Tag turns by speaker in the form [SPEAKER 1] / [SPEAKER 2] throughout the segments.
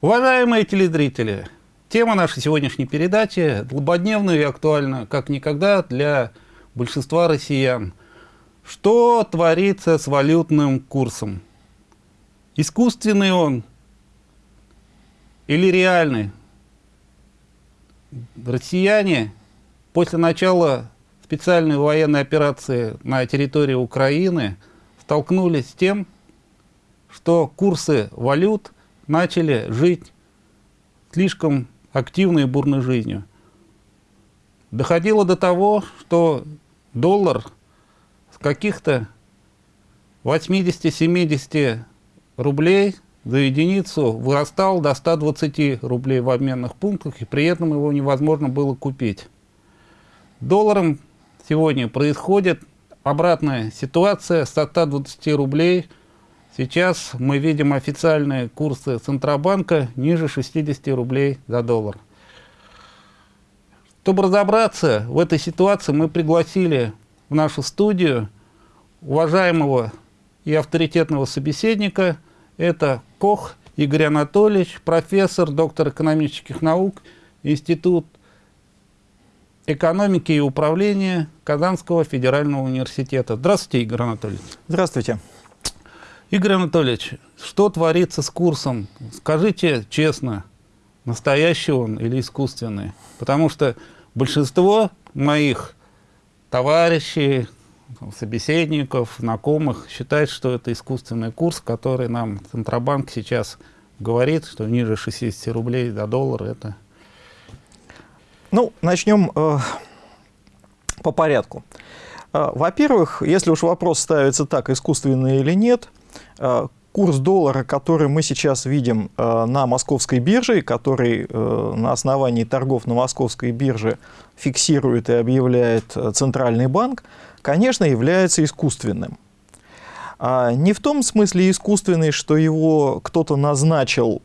[SPEAKER 1] Уважаемые телезрители, тема нашей сегодняшней передачи злободневная и актуальна, как никогда, для большинства россиян. Что творится с валютным курсом? Искусственный он или реальный? Россияне после начала специальной военной операции на территории Украины столкнулись с тем, что курсы валют – начали жить слишком активной и бурной жизнью. Доходило до того, что доллар с каких-то 80-70 рублей за единицу вырастал до 120 рублей в обменных пунктах, и при этом его невозможно было купить. Долларом сегодня происходит обратная ситуация с 120 рублей – Сейчас мы видим официальные курсы Центробанка ниже 60 рублей за доллар. Чтобы разобраться в этой ситуации, мы пригласили в нашу студию уважаемого и авторитетного собеседника. Это Кох Игорь Анатольевич, профессор, доктор экономических наук, Институт экономики и управления Казанского федерального университета. Здравствуйте, Игорь Анатольевич.
[SPEAKER 2] Здравствуйте.
[SPEAKER 1] Игорь Анатольевич, что творится с курсом? Скажите честно, настоящий он или искусственный? Потому что большинство моих товарищей, собеседников, знакомых считают, что это искусственный курс, который нам Центробанк сейчас говорит, что ниже 60 рублей за доллар это...
[SPEAKER 2] Ну, начнем э, по порядку. Э, Во-первых, если уж вопрос ставится так, искусственный или нет, курс доллара, который мы сейчас видим э, на московской бирже, который э, на основании торгов на московской бирже фиксирует и объявляет Центральный банк, конечно, является искусственным. А не в том смысле искусственный, что его кто-то назначил,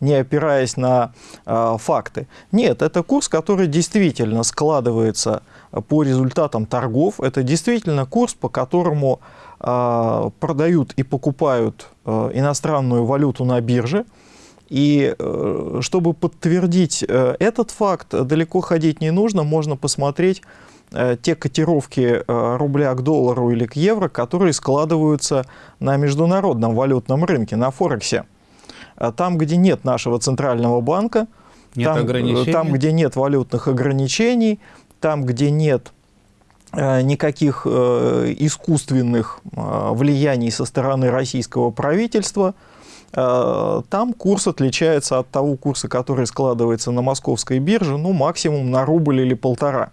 [SPEAKER 2] не опираясь на факты. Нет, это курс, который действительно складывается по результатам торгов. Это действительно курс, по которому продают и покупают а, иностранную валюту на бирже. И э, чтобы подтвердить э, этот факт, далеко ходить не нужно, можно посмотреть э, те котировки рубля к доллару или к евро, которые складываются на международном валютном рынке, на Форексе. Там, где нет нашего центрального банка, нет там, там, где нет валютных ограничений, там, где нет никаких э, искусственных э, влияний со стороны российского правительства, там курс отличается от того курса, который складывается на московской бирже, ну, максимум на рубль или полтора.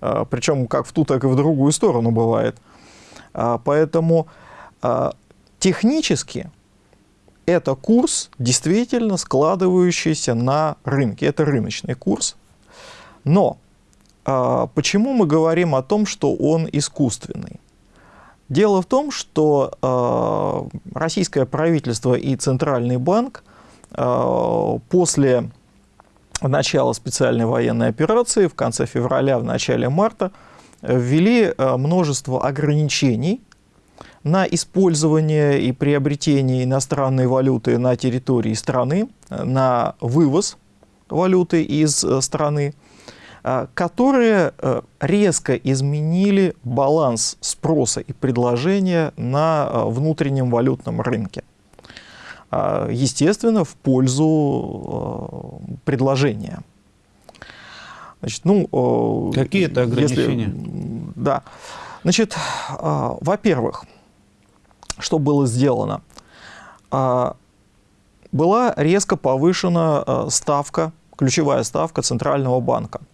[SPEAKER 2] Причем как в ту, так и в другую сторону бывает. Поэтому технически это курс, действительно складывающийся на рынке. Это рыночный курс. Но почему мы говорим о том, что он искусственный? Дело в том, что а, российское правительство и Центральный банк а, после начала специальной военной операции в конце февраля, в начале марта ввели множество ограничений на использование и приобретение иностранной валюты на территории страны, на вывоз валюты из страны. А, которые э, резко изменили баланс спроса и предложения на э, внутреннем валютном рынке. А, естественно, в пользу э, предложения.
[SPEAKER 1] Значит, ну, Какие это ограничения?
[SPEAKER 2] Если, да. Значит, а, во-первых, что было сделано? Была резко повышена ставка, ключевая ставка Центрального банка – Э,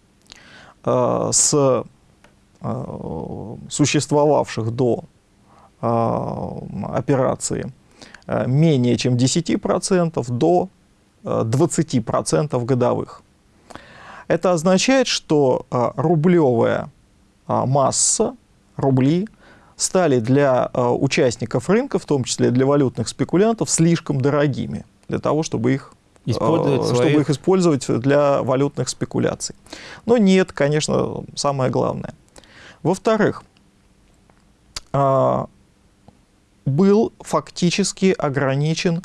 [SPEAKER 2] с э, существовавших до э, операции менее чем 10% до 20% годовых. Это означает, что рублевая масса, рубли, стали для участников рынка, в том числе для валютных спекулянтов, слишком дорогими для того, чтобы их
[SPEAKER 1] использовать
[SPEAKER 2] чтобы своих... их использовать для валютных спекуляций. Но нет, конечно, самое главное. Во-вторых, а, был фактически ограничен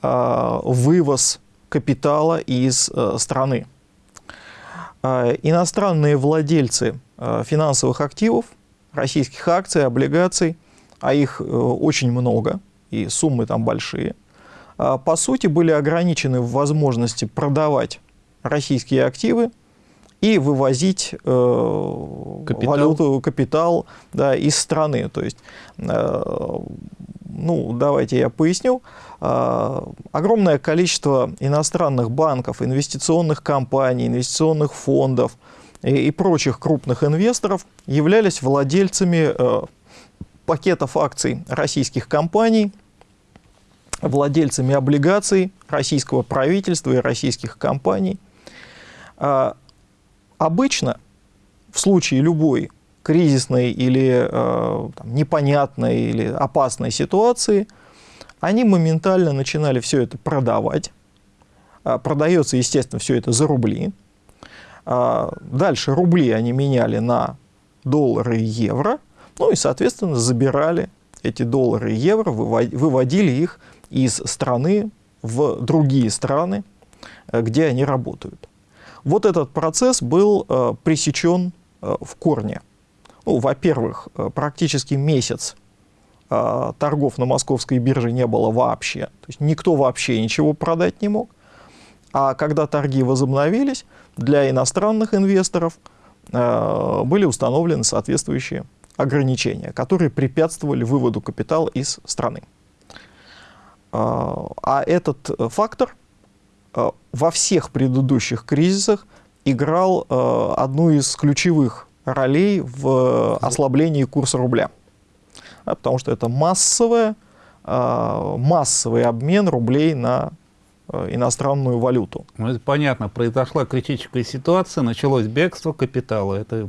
[SPEAKER 2] вывоз капитала из страны. Иностранные владельцы финансовых активов, российских акций, облигаций, а их очень много, и суммы там большие, по сути были ограничены в возможности продавать российские активы и вывозить э, капитал. валюту, капитал да, из страны. То есть, э, ну, давайте я поясню. Э, огромное количество иностранных банков, инвестиционных компаний, инвестиционных фондов и, и прочих крупных инвесторов являлись владельцами э, пакетов акций российских компаний, владельцами облигаций российского правительства и российских компаний. Э, Обычно в случае любой кризисной или э, там, непонятной или опасной ситуации они моментально начинали все это продавать. А, продается, естественно, все это за рубли. А, дальше рубли они меняли на доллары и евро. Ну и, соответственно, забирали эти доллары и евро, выводили их из страны в другие страны, э, где они работают. Вот этот процесс был э, пресечен э, в корне. Ну, Во-первых, практически месяц торгов на московской бирже не было вообще. То есть никто вообще ничего продать не мог. А когда торги возобновились, для иностранных инвесторов были установлены соответствующие ограничения, которые препятствовали выводу капитала из страны. Э, а этот фактор Э, во всех предыдущих кризисах играл э, одну из ключевых ролей в ослаблении курса рубля. Потому что это массовое, э, массовый обмен рублей на иностранную валюту.
[SPEAKER 1] Ну, это понятно, произошла критическая ситуация, началось бегство капитала. Это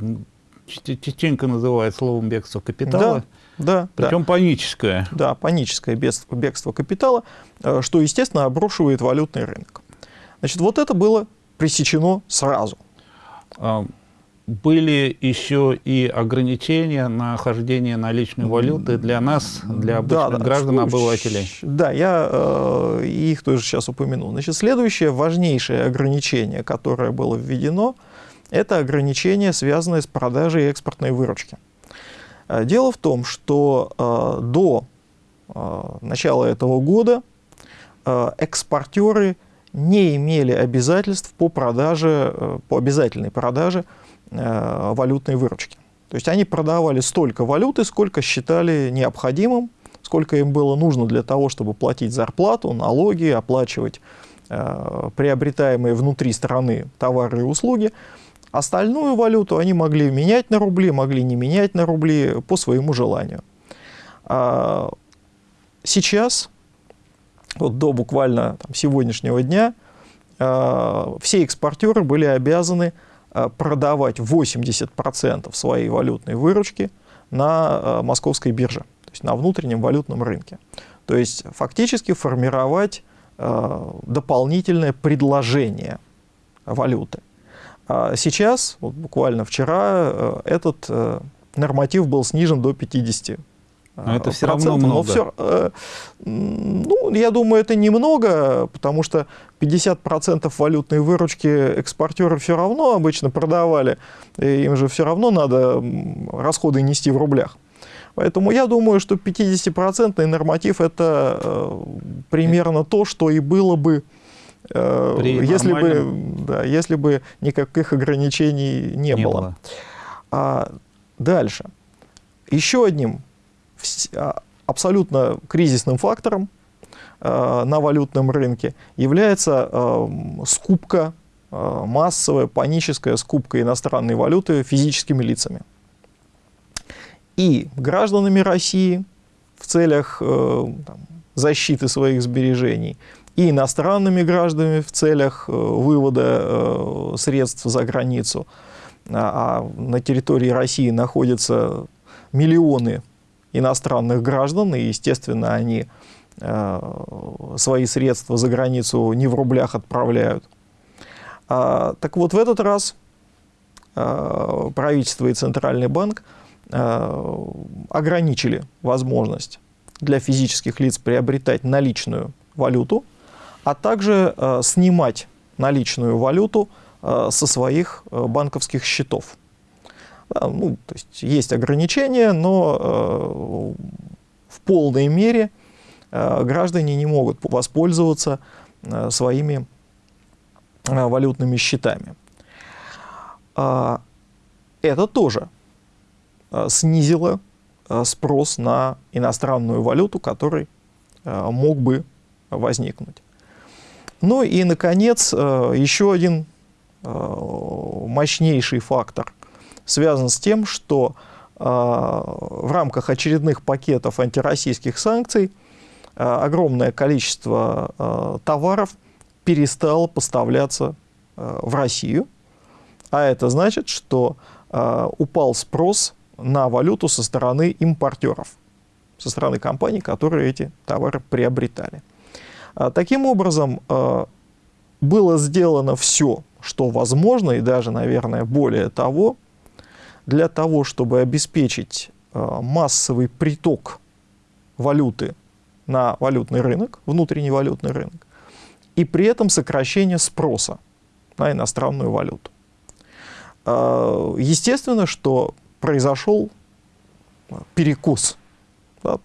[SPEAKER 1] частенько называют словом бегство капитала.
[SPEAKER 2] Да, да.
[SPEAKER 1] Причем
[SPEAKER 2] да.
[SPEAKER 1] паническое.
[SPEAKER 2] Да, паническое бегство, бегство капитала, что, естественно, обрушивает валютный рынок. Значит, вот это было пресечено сразу.
[SPEAKER 1] А, были еще и ограничения на хождение наличной валюты для нас, для обычных да, да, граждан, что, обывателей.
[SPEAKER 2] Да, я э, их тоже сейчас упомяну. Значит, следующее важнейшее ограничение, которое было введено, это ограничение, связанное с продажей экспортной выручки. Э, дело в том, что э, до э, начала этого года э, экспортеры не имели обязательств по продаже, э, по обязательной продаже э, валютной выручки. То есть они продавали столько валюты, сколько считали необходимым, сколько им было нужно для того, чтобы платить зарплату, налоги, оплачивать э, приобретаемые внутри страны товары и услуги. Остальную валюту они могли менять на рубли, могли не менять на рубли по своему желанию. А сейчас вот до буквально там, сегодняшнего дня э, все экспортеры были обязаны э, продавать 80% своей валютной выручки на московской бирже, то есть на внутреннем валютном рынке. То есть фактически формировать дополнительное предложение валюты. А сейчас, вот буквально вчера, э, этот э, норматив был снижен до 50
[SPEAKER 1] но это все равно много. Но все,
[SPEAKER 2] э, ну, я думаю, это немного, потому что 50% валютной выручки экспортеры все равно обычно продавали, им же все равно надо расходы нести в рублях. Поэтому я думаю, что 50% норматив это э, примерно то, что и было бы, э, если, бы да, если бы никаких ограничений не, не было. было. А дальше. Еще одним а, абсолютно кризисным фактором а, на валютном рынке является а, скупка, массовая паническая скупка иностранной валюты физическими лицами. И гражданами России в целях э, там, защиты своих сбережений, и иностранными гражданами в целях э, вывода э, средств за границу. А на территории России находятся миллионы иностранных граждан, и, естественно, они э, свои средства за границу не в рублях отправляют. А, так вот, в этот раз правительство и Центральный банк ограничили возможность для физических лиц приобретать наличную валюту а также снимать наличную валюту со своих банковских счетов. Ну, то есть есть ограничения, но в полной мере граждане не могут воспользоваться своими валютными счетами. А, это тоже а, снизило а, спрос на иностранную валюту, который мог бы возникнуть. Ну и, наконец, еще один мощнейший фактор связан с тем, что в рамках очередных пакетов антироссийских санкций огромное количество товаров перестало поставляться в Россию – а это значит, что э, упал спрос на валюту со стороны импортеров, со стороны компаний, которые эти товары приобретали. А, таким образом, э, было сделано все, что возможно, и даже, наверное, более того, для того, чтобы обеспечить э, массовый приток валюты на валютный рынок, внутренний валютный рынок, и при этом сокращение спроса на иностранную валюту. А, естественно, что произошел перекус.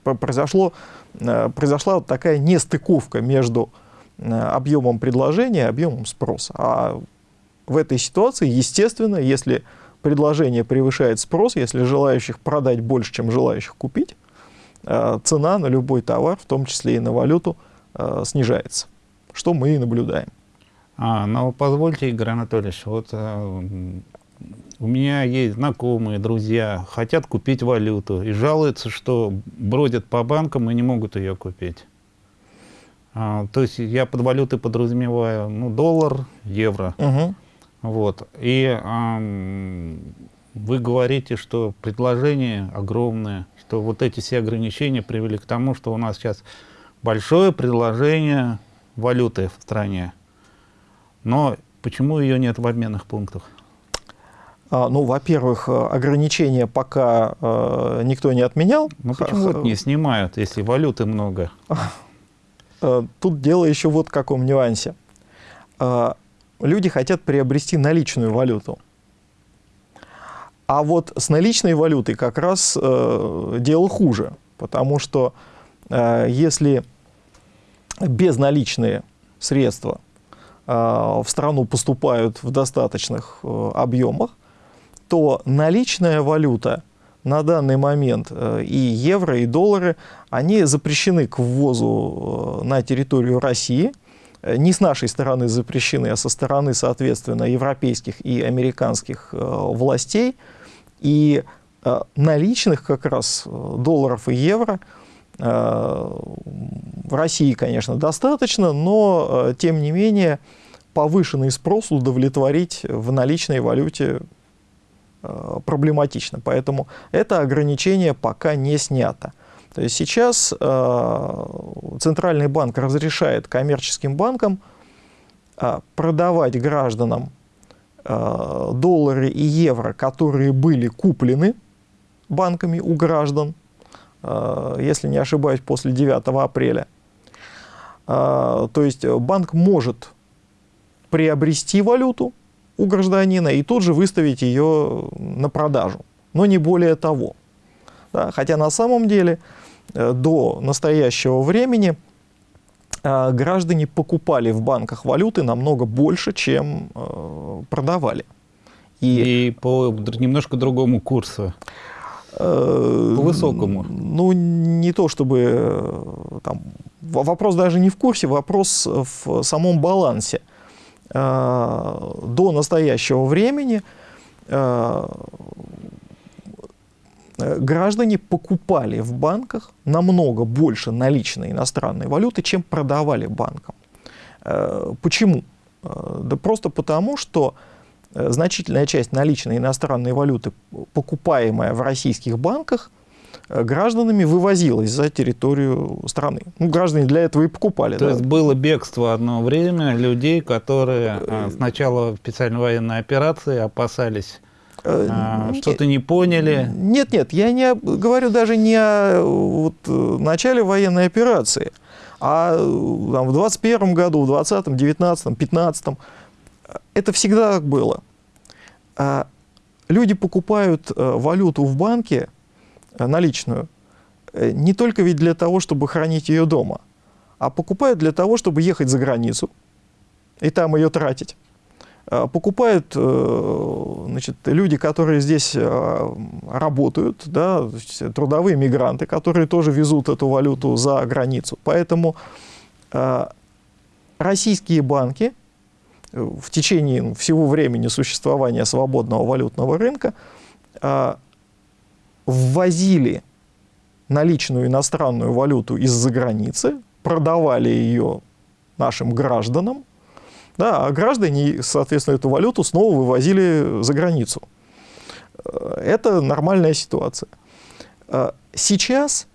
[SPEAKER 2] Произошло, произошла вот такая нестыковка между э, объемом предложения и объемом спроса. А в этой ситуации, естественно, если предложение превышает спрос, если желающих продать больше, чем желающих купить, э, цена на любой товар, в том числе и на валюту, снижается, что мы и наблюдаем.
[SPEAKER 1] А, ну, позвольте, Игорь Анатольевич, вот у меня есть знакомые, друзья, хотят купить валюту и жалуются, что бродят по банкам и не могут ее купить. А, то есть я под валютой подразумеваю ну, доллар, евро. Угу. Вот. И а, вы говорите, что предложение огромное, что вот эти все ограничения привели к тому, что у нас сейчас большое предложение валюты в стране. Но почему ее нет в обменных пунктах?
[SPEAKER 2] А, ну, во-первых, э, ограничения пока э, никто не отменял.
[SPEAKER 1] Ну почему вот не снимают, если валюты много?
[SPEAKER 2] Э, тут дело еще вот в каком нюансе. Люди хотят приобрести наличную валюту. А вот с наличной валютой как раз э, дело хуже, потому что э, если безналичные средства э, в страну поступают в достаточных э, объемах, то наличная валюта на данный момент э, и евро, и доллары, они запрещены к ввозу э, на территорию России. Э, не с нашей стороны запрещены, а со стороны, соответственно, европейских и американских властей. И наличных как раз долларов и евро в России, конечно, достаточно, но, тем не менее, повышенный спрос удовлетворить в наличной валюте проблематично. Поэтому это ограничение пока не снято. То есть сейчас э, Центральный банк разрешает коммерческим банкам э, продавать гражданам э, доллары и евро, которые были куплены банками у граждан, э, если не ошибаюсь, после 9 апреля. Э, то есть банк может приобрести валюту, у гражданина и тут же выставить ее на продажу. Но не более того. Да, хотя на самом деле э, до настоящего времени э, граждане покупали в банках валюты намного больше, чем э, продавали.
[SPEAKER 1] И, и по немножко другому курсу. По высокому.
[SPEAKER 2] Ну, не то чтобы... Там, вопрос даже не в курсе, вопрос в самом балансе. Э, до настоящего времени э, граждане покупали в банках намного больше наличной иностранной валюты, чем продавали банкам. Э, почему? Да просто потому, что значительная часть наличной иностранной валюты, покупаемая в российских банках, гражданами вывозилось за территорию страны. Ну, граждане для этого и покупали.
[SPEAKER 1] То да? есть было бегство одно время людей, которые а, с начала специальной военной операции опасались э, а, что-то не поняли?
[SPEAKER 2] Нет, нет, я не говорю даже не о вот, начале военной операции, А там, в 2021 году, в 2020, 2019, 2015 это всегда так было. А люди покупают валюту в банке наличную не только ведь для того, чтобы хранить ее дома, а покупают для того, чтобы ехать за границу и там ее тратить. А, покупают э, значит, люди, которые здесь э, работают, да, трудовые мигранты, которые тоже везут эту валюту за границу. Поэтому э, российские банки в течение всего времени существования свободного валютного рынка ввозили наличную иностранную валюту из-за границы, продавали ее нашим гражданам, да, а граждане, соответственно, эту валюту снова вывозили за границу. Э, это нормальная ситуация. Э, сейчас,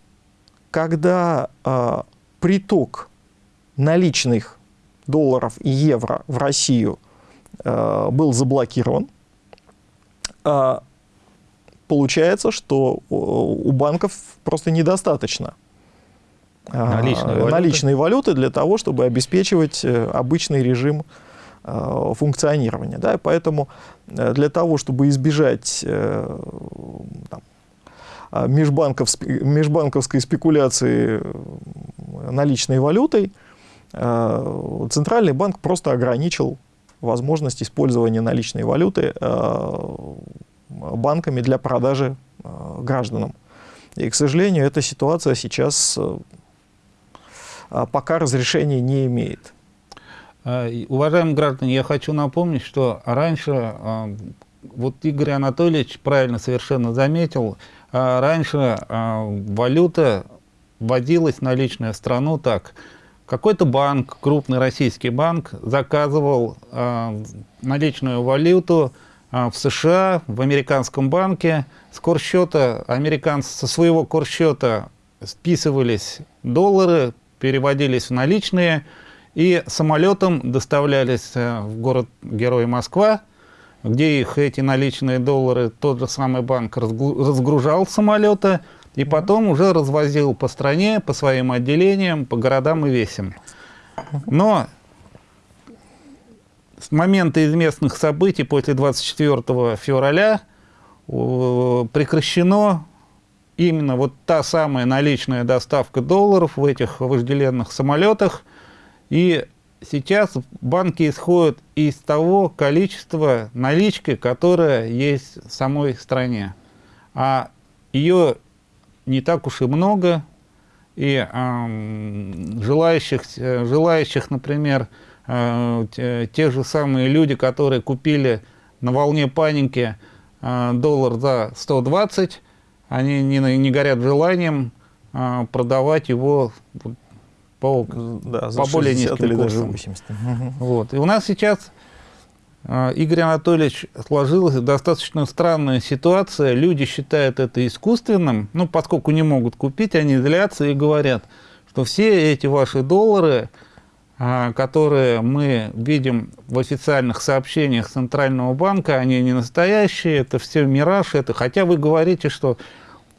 [SPEAKER 2] когда э, приток наличных долларов и евро в Россию был заблокирован, получается, что у банков просто недостаточно наличной, валюты. наличной валюты для того, чтобы обеспечивать э, обычный режим э, функционирования. Да? И поэтому э, для того, чтобы избежать там, межбанковской спекуляции наличной валютой, Центральный банк просто ограничил возможность использования наличной валюты банками для продажи гражданам. И, к сожалению, эта ситуация сейчас а, пока разрешения не имеет.
[SPEAKER 1] А, уважаемые граждане, я хочу напомнить, что раньше, вот Игорь Анатольевич правильно совершенно заметил, раньше валюта вводилась наличная в страну так. Какой-то банк, крупный российский банк, заказывал наличную валюту в США, в американском банке. С курсчета, американцы со своего курсчета списывались доллары, переводились в наличные и самолетом доставлялись э, в город-герой Москва, где их эти наличные доллары тот же самый банк разгружал с самолета и потом уже развозил по стране, по своим отделениям, по городам и весям. Но с момента известных событий после 24 февраля прекращено именно вот та самая наличная доставка долларов в этих вожделенных самолетах. И сейчас банки исходят из того количества налички, которая есть в самой стране. А ее не так уж и много, и э, желающих, желающих, например, э, те, же самые люди, которые купили на волне паники э, доллар за 120, они не, не горят желанием а, продавать его по, да, по более низким или. Даже 80. Вот. И у нас сейчас, Игорь Анатольевич, сложилась достаточно странная ситуация. Люди считают это искусственным, ну, поскольку не могут купить, они злятся и говорят, что все эти ваши доллары, которые мы видим в официальных сообщениях Центрального банка, они не настоящие, это все мираж, это, хотя вы говорите, что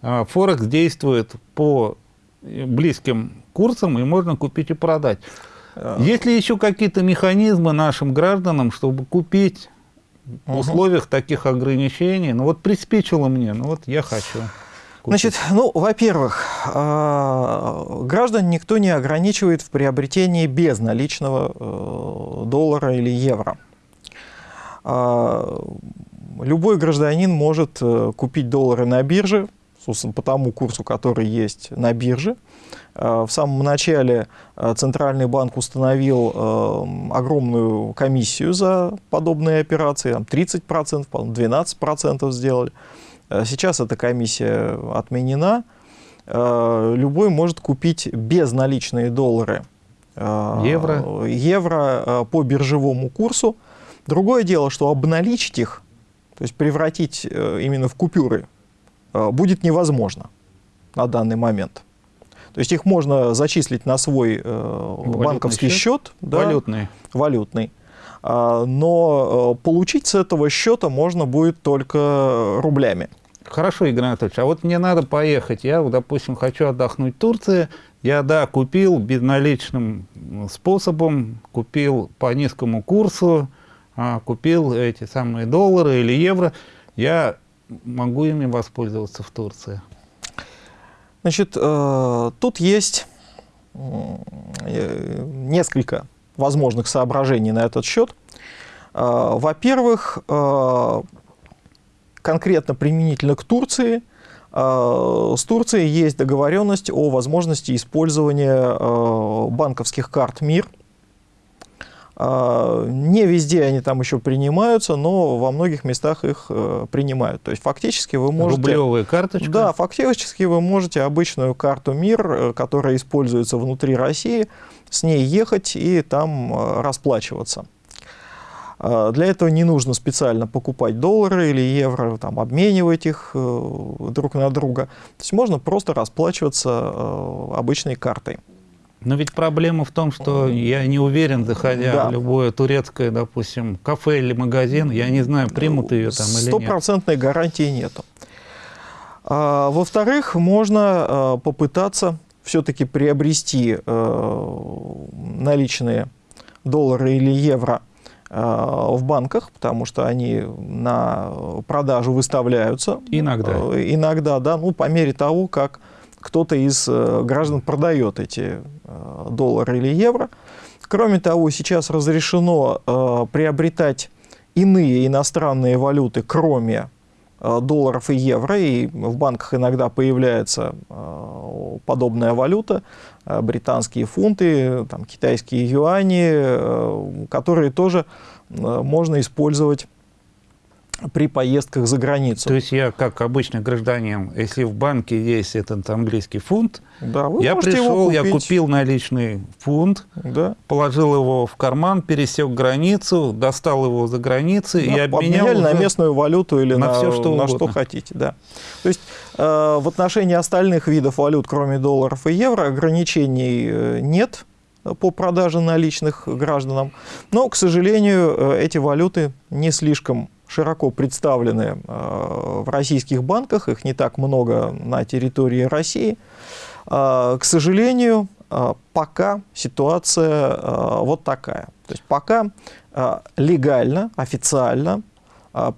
[SPEAKER 1] а, Форекс действует по близким курсам, и можно купить и продать. А. Есть ли еще какие-то механизмы нашим гражданам, чтобы купить в условиях таких ограничений? Ну вот приспичило мне, ну вот я хочу.
[SPEAKER 2] Значит, ну, во-первых, а, граждан никто не ограничивает в приобретении безналичного э, доллара или евро. Любой гражданин может э, купить доллары на бирже, собственно, по тому курсу, который есть на бирже. Э, в самом начале э, Центральный банк установил э, огромную комиссию за подобные операции, там 30%, 12% сделали. Сейчас эта комиссия отменена. Любой может купить безналичные доллары евро, евро по биржевому курсу. Другое дело, что обналичить их, то есть превратить именно в купюры, Э, будет невозможно на данный момент. То есть их можно зачислить на свой э, банковский счет, счет
[SPEAKER 1] да, валютный.
[SPEAKER 2] валютный. А, но э, получить с этого счета можно будет только рублями.
[SPEAKER 1] Хорошо, Игорь Анатольевич, а вот мне надо поехать, я, допустим, хочу отдохнуть в Турции, Я, да, купил безналичным способом, купил по низкому курсу, а, купил эти самые доллары или евро. Я могу ими воспользоваться в Турции.
[SPEAKER 2] Значит, э, тут есть э, несколько возможных соображений на этот счет. Э, во-первых, конкретно применительно к Турции, с Турцией есть договоренность о возможности использования банковских карт МИР – а, не везде они там еще принимаются, но во многих местах их э, принимают. То есть фактически вы можете...
[SPEAKER 1] Рублевая карточка?
[SPEAKER 2] Да, фактически вы можете обычную карту МИР, э, которая используется внутри России, с ней ехать и там э, расплачиваться. А, для этого не нужно специально покупать доллары или евро, там, обменивать их друг на друга. То есть можно просто расплачиваться обычной картой.
[SPEAKER 1] Но ведь проблема в том, что я не уверен, заходя да. в любое турецкое, допустим, кафе или магазин, я не знаю, примут ее там или нет.
[SPEAKER 2] Стопроцентной гарантии нету. А, Во-вторых, можно а, попытаться все-таки приобрести а, наличные доллары или евро в банках, потому что они на продажу выставляются.
[SPEAKER 1] Иногда.
[SPEAKER 2] А, иногда, да, ну, по мере того, как кто-то из э, граждан продает эти э, доллары или евро. Кроме того, сейчас разрешено э, приобретать иные иностранные валюты, кроме долларов и евро, и в банках иногда появляется подобная валюта, британские фунты, там, китайские юани, которые тоже можно использовать при поездках за границу.
[SPEAKER 1] То есть я, как обычный гражданин, если в банке есть этот английский фунт, да, я пришел, я купил наличный фунт, да. положил его в карман, пересек границу, достал его за границей да, и обменял
[SPEAKER 2] на местную валюту или на, на, все, что, на что хотите. Да. То есть э, в отношении остальных видов валют, кроме долларов и евро, ограничений э, нет по продаже наличных гражданам. Но, к сожалению, э, эти валюты не слишком широко представлены э, в российских банках, их не так много на территории России. Э, к сожалению, э, пока ситуация вот такая. То есть пока легально, официально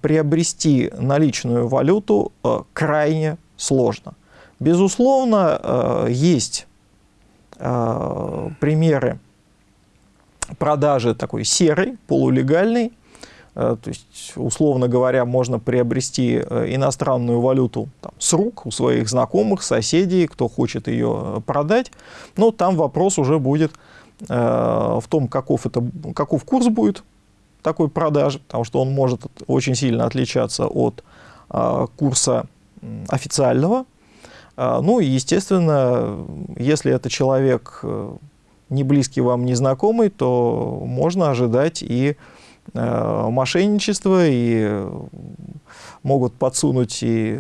[SPEAKER 2] приобрести наличную валюту крайне сложно. Безусловно, есть примеры продажи такой серой, полулегальной Э, то есть, условно говоря, можно приобрести э, иностранную валюту там, с рук у своих знакомых, соседей, кто хочет ее э, продать. Но там вопрос уже будет э, в том, каков, это, каков курс будет такой продажи, потому что он может очень сильно отличаться от э, курса официального. Э, ну и, естественно, если это человек не близкий вам, не знакомый, то можно ожидать и Э, мошенничество, и могут подсунуть и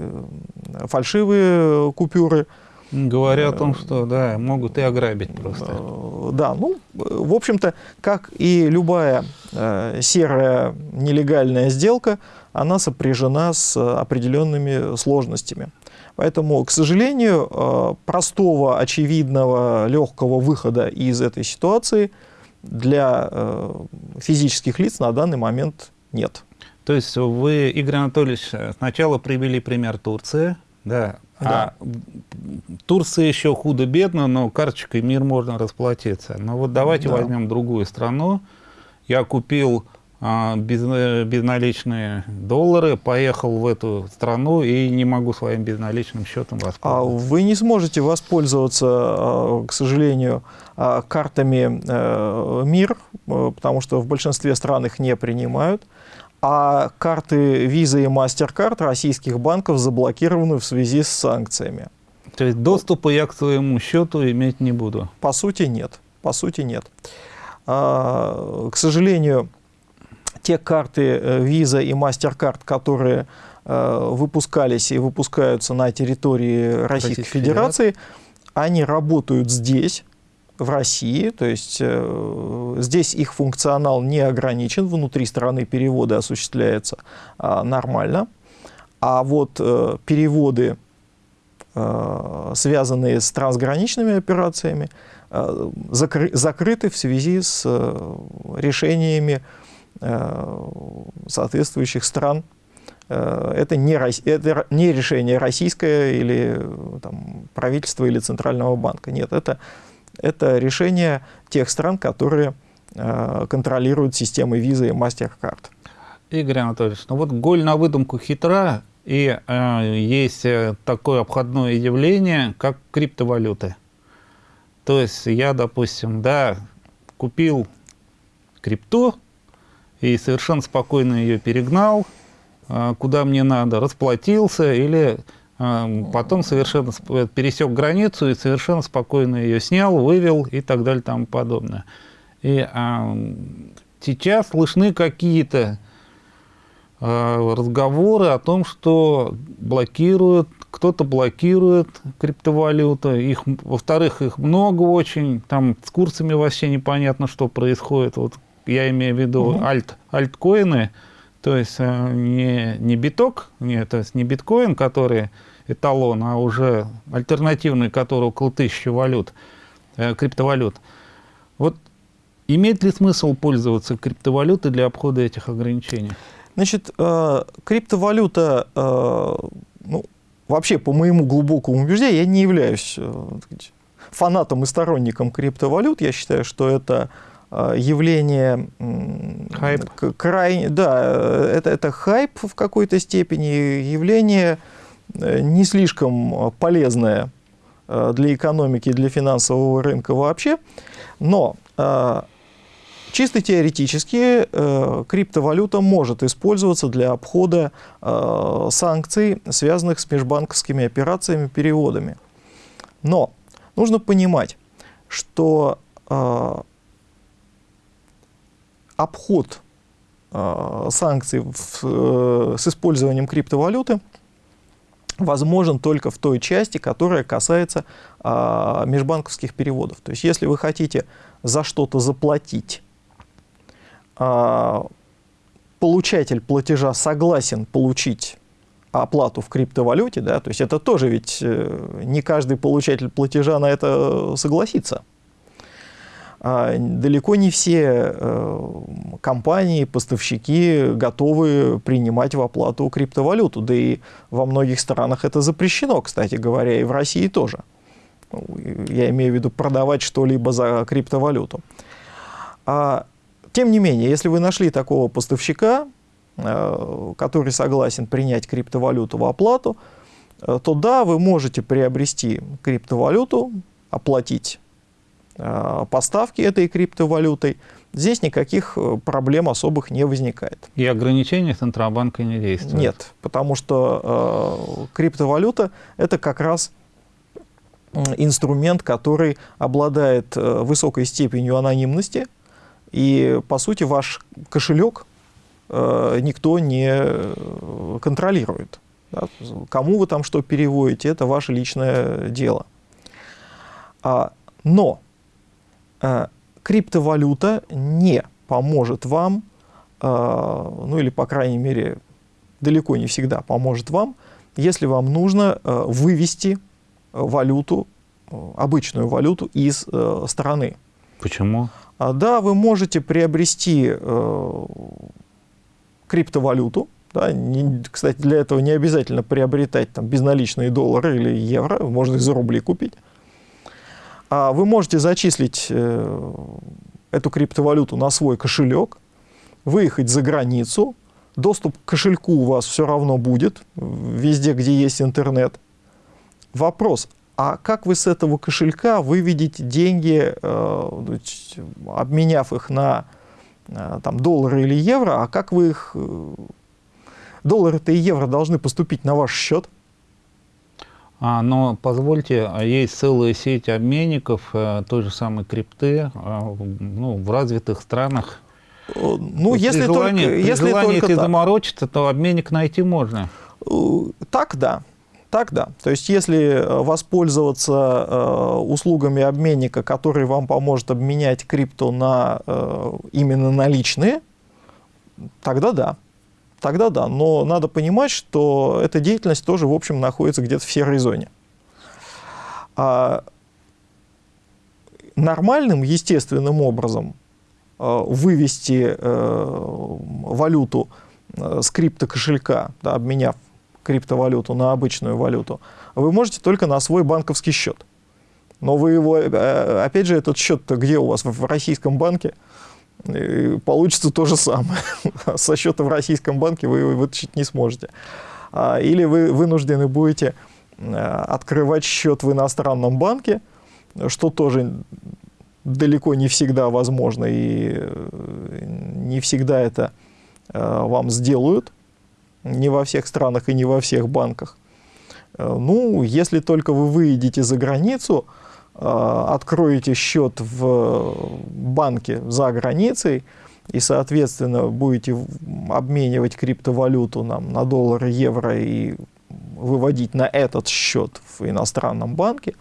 [SPEAKER 2] фальшивые купюры.
[SPEAKER 1] Говоря о том, что да, могут и ограбить просто.
[SPEAKER 2] Э, да, ну, в общем-то, как и любая э, серая нелегальная сделка, она сопряжена с определенными сложностями. Поэтому, к сожалению, простого, очевидного, легкого выхода из этой ситуации – для э, физических лиц на данный момент нет.
[SPEAKER 1] То есть вы, Игорь Анатольевич, сначала привели пример Турции, да, да. А Турция еще худо-бедно, но карточкой мир можно расплатиться. Но вот давайте да. возьмем другую страну. Я купил а, без, безналичные доллары, поехал в эту страну и не могу своим безналичным счетом
[SPEAKER 2] воспользоваться. А вы не сможете воспользоваться, а, к сожалению, а, картами э, МИР, э, потому что в большинстве стран их не принимают. А карты Visa и MasterCard российских банков заблокированы в связи с санкциями.
[SPEAKER 1] То есть доступа я к своему счету иметь не буду?
[SPEAKER 2] По сути, нет. По сути, нет. К сожалению, те карты э, Visa и MasterCard, которые выпускались и выпускаются на территории Российской, Российской Федерации, Федерации, они работают здесь, в России, то есть э, здесь их функционал не ограничен, внутри страны переводы осуществляются э, нормально, а вот э, переводы связанные с трансграничными операциями, закрыты в связи с решениями соответствующих стран. Это не, это не решение российское или там, правительства или Центрального банка. Нет, это, это решение тех стран, которые контролируют системы визы и MasterCard.
[SPEAKER 1] Игорь Анатольевич, ну вот голь на выдумку хитра, и э, есть э, такое обходное явление, как криптовалюты. То есть я, допустим, да, купил крипту и совершенно спокойно ее перегнал, э, куда мне надо, расплатился или э, потом совершенно пересек границу и совершенно спокойно ее снял, вывел и так далее и тому подобное. И э, сейчас слышны какие-то Э, разговоры о том, что блокируют, кто-то блокирует криптовалюту, их, во-вторых, их много очень, там с курсами вообще непонятно, что происходит. Вот я имею в виду угу. альт, альткоины, то есть э, не, не биток, не, то есть не биткоин, который эталон, а уже альтернативный, который около тысячи валют, э, криптовалют. Вот имеет ли смысл пользоваться криптовалютой для обхода этих ограничений?
[SPEAKER 2] Значит, э, криптовалюта, ну, вообще, по моему глубокому убеждению, я не являюсь фанатом и сторонником криптовалют. Я считаю, что это явление хайп. крайне, да, это, это хайп в какой-то степени, явление не слишком полезное для экономики, для финансового рынка вообще. Но Чисто теоретически э, криптовалюта может использоваться для обхода э, санкций, связанных с межбанковскими операциями, переводами. Но нужно понимать, что э, обход э, санкций в, э, с использованием криптовалюты возможен только в той части, которая касается э, межбанковских переводов. То есть если вы хотите за что-то заплатить а, получатель платежа согласен получить оплату в криптовалюте, да, то есть это тоже ведь э, не каждый получатель платежа на это согласится. А, далеко не все э, компании, поставщики готовы принимать в оплату криптовалюту, да и во многих странах это запрещено, кстати говоря, и в России тоже. Ну, я имею в виду продавать что-либо за криптовалюту. А тем не менее, если вы нашли такого поставщика, э, который согласен принять криптовалюту в оплату, э, то да, вы можете приобрести криптовалюту, оплатить поставки этой криптовалютой. Здесь никаких проблем особых не возникает.
[SPEAKER 1] И ограничения Центробанка не действуют?
[SPEAKER 2] Нет, потому что э, криптовалюта – это как раз инструмент, который обладает высокой степенью анонимности, и, по сути, ваш кошелек э, никто не э, контролирует. Да? Кому вы там что переводите, это ваше личное дело. А, но э, криптовалюта не поможет вам, э, ну или, по крайней мере, далеко не всегда поможет вам, если вам нужно э, вывести валюту, э, обычную валюту из э, страны.
[SPEAKER 1] Почему?
[SPEAKER 2] А, да, вы можете приобрести э, криптовалюту. Да, не, кстати, для этого не обязательно приобретать там, безналичные доллары или евро, можно их за рубли купить. А вы можете зачислить э, эту криптовалюту на свой кошелек, выехать за границу, доступ к кошельку у вас все равно будет, везде, где есть интернет. Вопрос, а как вы с этого кошелька выведете деньги, э, обменяв их на э, там, доллары или евро, а как вы их... Доллары-то и евро должны поступить на ваш счет?
[SPEAKER 1] А, но позвольте, а есть целая сеть обменников той же самой крипты ну, в развитых странах.
[SPEAKER 2] Ну, если желании, только, если
[SPEAKER 1] желании только заморочиться, то обменник найти можно.
[SPEAKER 2] Так, да. Так да. То есть если э, воспользоваться э, услугами обменника, который вам поможет обменять крипту на э, именно наличные, тогда да. Тогда да. Но надо понимать, что эта деятельность тоже, в общем, находится где-то в серой зоне. А нормальным, естественным образом э, вывести э, валюту э, с криптокошелька, да, обменяв криптовалюту на обычную валюту, вы можете только на свой банковский счет. Но вы его, опять же, этот счет-то где у вас? В российском банке? Получится то же самое. Со счета в российском банке вы вытащить не сможете. А, или вы вынуждены будете открывать счет в иностранном банке, что тоже далеко не всегда возможно, и э, не всегда это э, вам сделают, не во всех странах и не во всех банках. Э, ну, если только вы выедете за границу, откроете счет в банке за границей, и, соответственно, будете обменивать криптовалюту нам, на доллары, евро и выводить на этот счет в иностранном банке,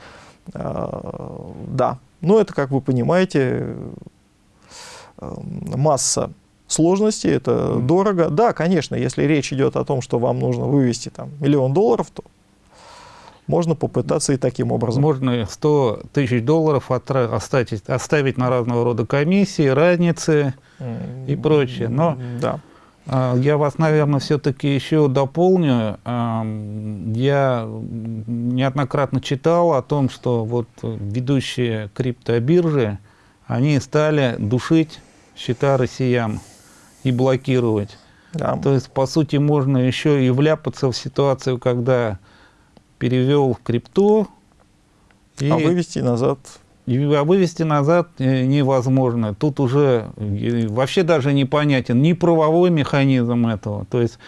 [SPEAKER 2] да, но это, как вы понимаете, масса сложностей, это mm. дорого. Да, конечно, если речь идет о том, что вам нужно вывести там, миллион долларов, то можно попытаться и таким образом.
[SPEAKER 1] Можно 100 тысяч долларов оставить, оставить на разного рода комиссии, разницы и прочее. Но да. А, я вас, наверное, все-таки еще дополню. Я неоднократно читал о том, что вот ведущие криптобиржи, они стали душить счета россиян и блокировать. Да. То есть, по сути, можно еще и вляпаться в ситуацию, когда перевел в крипту.
[SPEAKER 2] И... А вывести назад
[SPEAKER 1] а вывести назад э, невозможно. Тут уже э, вообще даже непонятен ни правовой механизм этого, то есть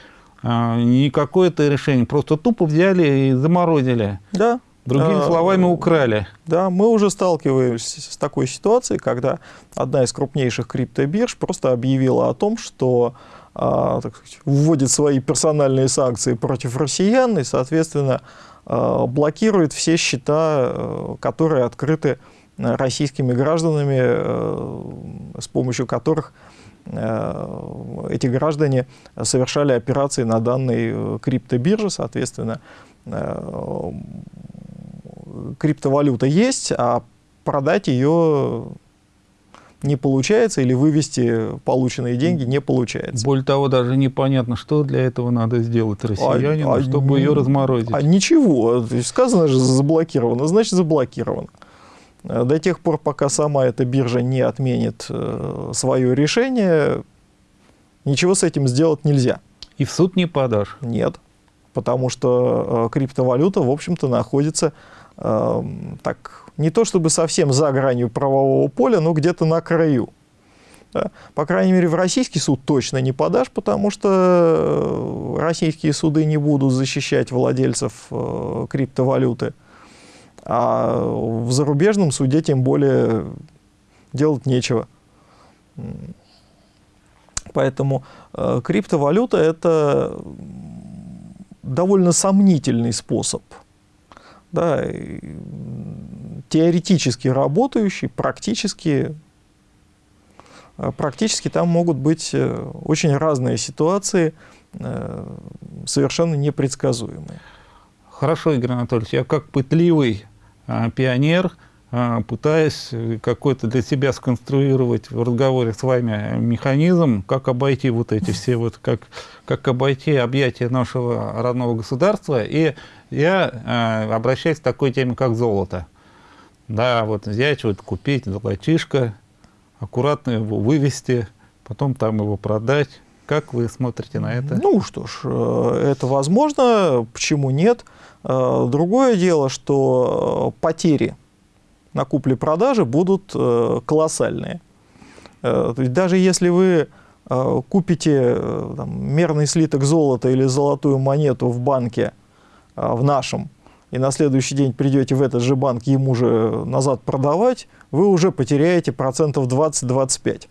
[SPEAKER 1] а, не какое-то решение, просто тупо взяли и заморозили.
[SPEAKER 2] Да.
[SPEAKER 1] Другими а, словами, украли.
[SPEAKER 2] Да, мы уже сталкиваемся с такой ситуацией, когда одна из крупнейших криптобирж просто объявила о том, что а, так сказать, вводит свои персональные санкции против россиян и, соответственно, блокирует все счета, которые открыты российскими гражданами, э, с помощью которых э, эти граждане совершали операции на данной э, криптобирже, соответственно, криптовалюта есть, а продать ее не получается или вывести полученные деньги не получается.
[SPEAKER 1] Более того, даже непонятно, что для этого надо сделать а, россиянину, а, чтобы а, ее разморозить.
[SPEAKER 2] А ничего, сказано же заблокировано, значит заблокировано. Э, до тех пор, пока сама эта биржа не отменит э, свое решение, ничего с этим сделать нельзя.
[SPEAKER 1] И в суд не подашь?
[SPEAKER 2] Нет, потому что э, криптовалюта, в общем-то, находится так, не то чтобы совсем за гранью правового поля, но где-то на краю. Да? По крайней мере, в российский суд точно не подашь, потому что российские суды не будут защищать владельцев криптовалюты. А в зарубежном суде тем более делать нечего. Поэтому э, криптовалюта – это довольно сомнительный способ. Да, теоретически работающий, практически, э, практически там могут быть э, очень разные ситуации, э, совершенно непредсказуемые.
[SPEAKER 1] Хорошо, Игорь Анатольевич, я как пытливый а, пионер, пытаясь какой-то для себя сконструировать в разговоре с вами механизм, как обойти вот эти все вот, как, как обойти объятия нашего родного государства. И я э, обращаюсь к такой теме, как золото. Да, вот взять, вот купить золотишко, аккуратно его вывести, потом там его продать. Как вы смотрите на это?
[SPEAKER 2] Ну что ж, э, это возможно, почему нет? Э, другое дело, что э, потери на купле-продаже будут э, колоссальные. Есть даже если вы купите там, мерный слиток золота или золотую монету в банке, в нашем, и на следующий день придете в этот же банк ему же назад продавать, вы уже потеряете процентов 20-25,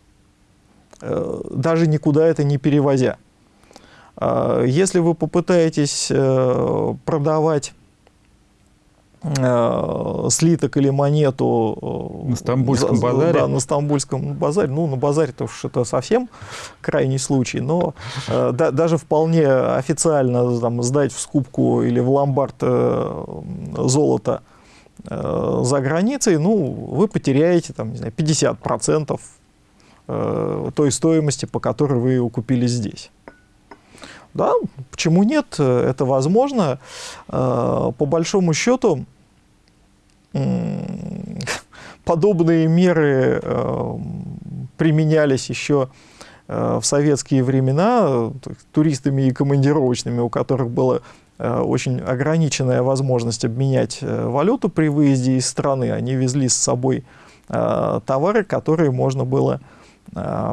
[SPEAKER 2] даже никуда это не перевозя. Если вы попытаетесь э, продавать э, слиток или монету
[SPEAKER 1] э, на Стамбульском базаре,
[SPEAKER 2] да, на Стамбульском базаре, ну, на базаре-то уж это совсем крайний случай, но да, даже вполне официально там, сдать в скупку или в ломбард золото э, за границей, ну, вы потеряете там, не знаю, 50% э, той стоимости, по которой вы его купили здесь. Да, почему нет? Это возможно. Э, по большому счету, подобные меры э, применялись еще э, в советские времена туристами и командировочными, у которых была очень ограниченная возможность обменять валюту при выезде из страны. Они везли с собой товары, которые можно было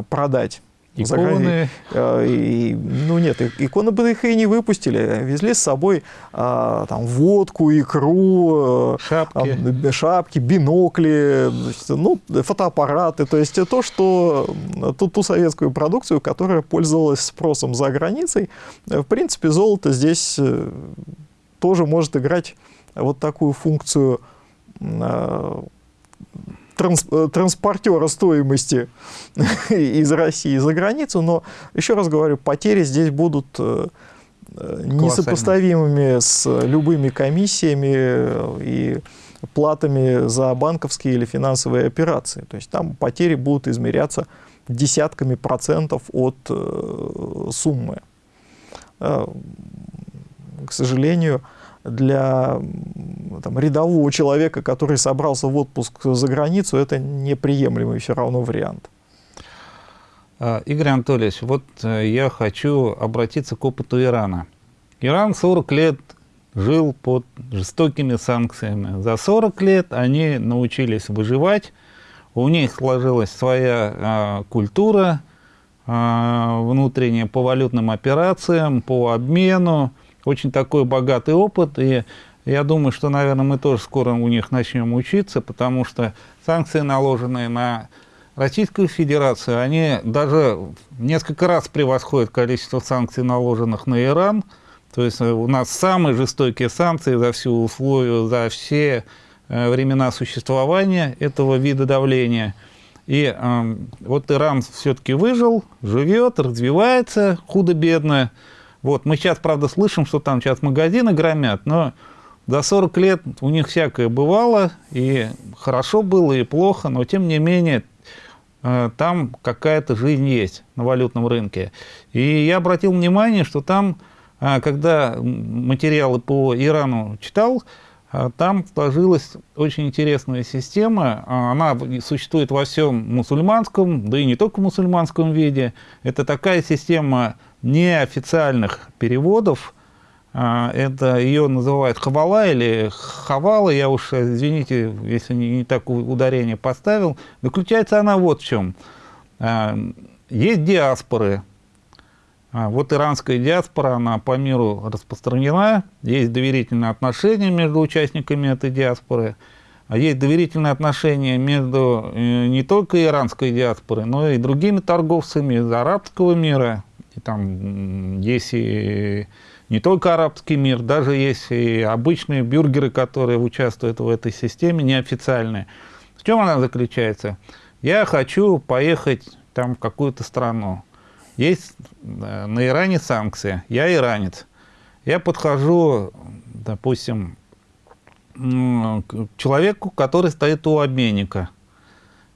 [SPEAKER 2] продать
[SPEAKER 1] Иконы.
[SPEAKER 2] Э, и, ну нет, иконы бы их и не выпустили. Везли с собой а, там, водку, икру,
[SPEAKER 1] э, шапки,
[SPEAKER 2] а, шапки бинокли, ну, фотоаппараты. То есть то, что ту, ту советскую продукцию, которая пользовалась спросом за границей. В принципе, золото здесь э, тоже может играть вот такую функцию транс, э, транспортера стоимости из России за границу, но, еще раз говорю, потери здесь будут э, э, несопоставимыми с любыми комиссиями и платами за банковские или финансовые операции. То есть там потери будут измеряться десятками процентов от суммы. К сожалению, для там, рядового человека, который собрался в отпуск за границу, это неприемлемый все равно вариант.
[SPEAKER 1] А, Игорь Анатольевич, вот э, я хочу обратиться к опыту Ирана. Иран 40 лет жил под жестокими санкциями. За 40 лет они научились выживать, у них сложилась своя а, культура а, внутренняя по валютным операциям, по обмену, очень такой богатый опыт, и я думаю, что, наверное, мы тоже скоро у них начнем учиться, потому что санкции, наложенные на Российскую Федерацию, они даже несколько раз превосходят количество санкций, наложенных на Иран. То есть э, у нас самые жестокие санкции за всю условию, за все э, времена существования этого вида давления. И э, вот Иран все-таки выжил, живет, развивается худо-бедно. Вот, мы сейчас, правда, слышим, что там сейчас магазины громят, но за 40 лет у них всякое бывало, и хорошо было, и плохо, но тем не менее э, там какая-то жизнь есть на валютном рынке. И я обратил внимание, что там, э, когда материалы по Ирану читал, э, там сложилась очень интересная система. Она существует во всем мусульманском, да и не только в мусульманском виде. Это такая система неофициальных переводов. А, это ее называют хавала или хавала, я уж, извините, если не, не так ударение поставил. Заключается она вот в чем. А, есть диаспоры. А, вот иранская диаспора, она по миру распространена. Есть доверительные отношения между участниками этой диаспоры. Есть доверительные отношения между э, не только иранской диаспорой, но и другими торговцами из арабского мира, там есть и не только арабский мир, даже есть и обычные бюргеры, которые участвуют в этой системе, неофициальные. В чем она заключается? Я хочу поехать там в какую-то страну. Есть э, на Иране санкции, я иранец. Я подхожу, допустим, к человеку, который стоит у обменника –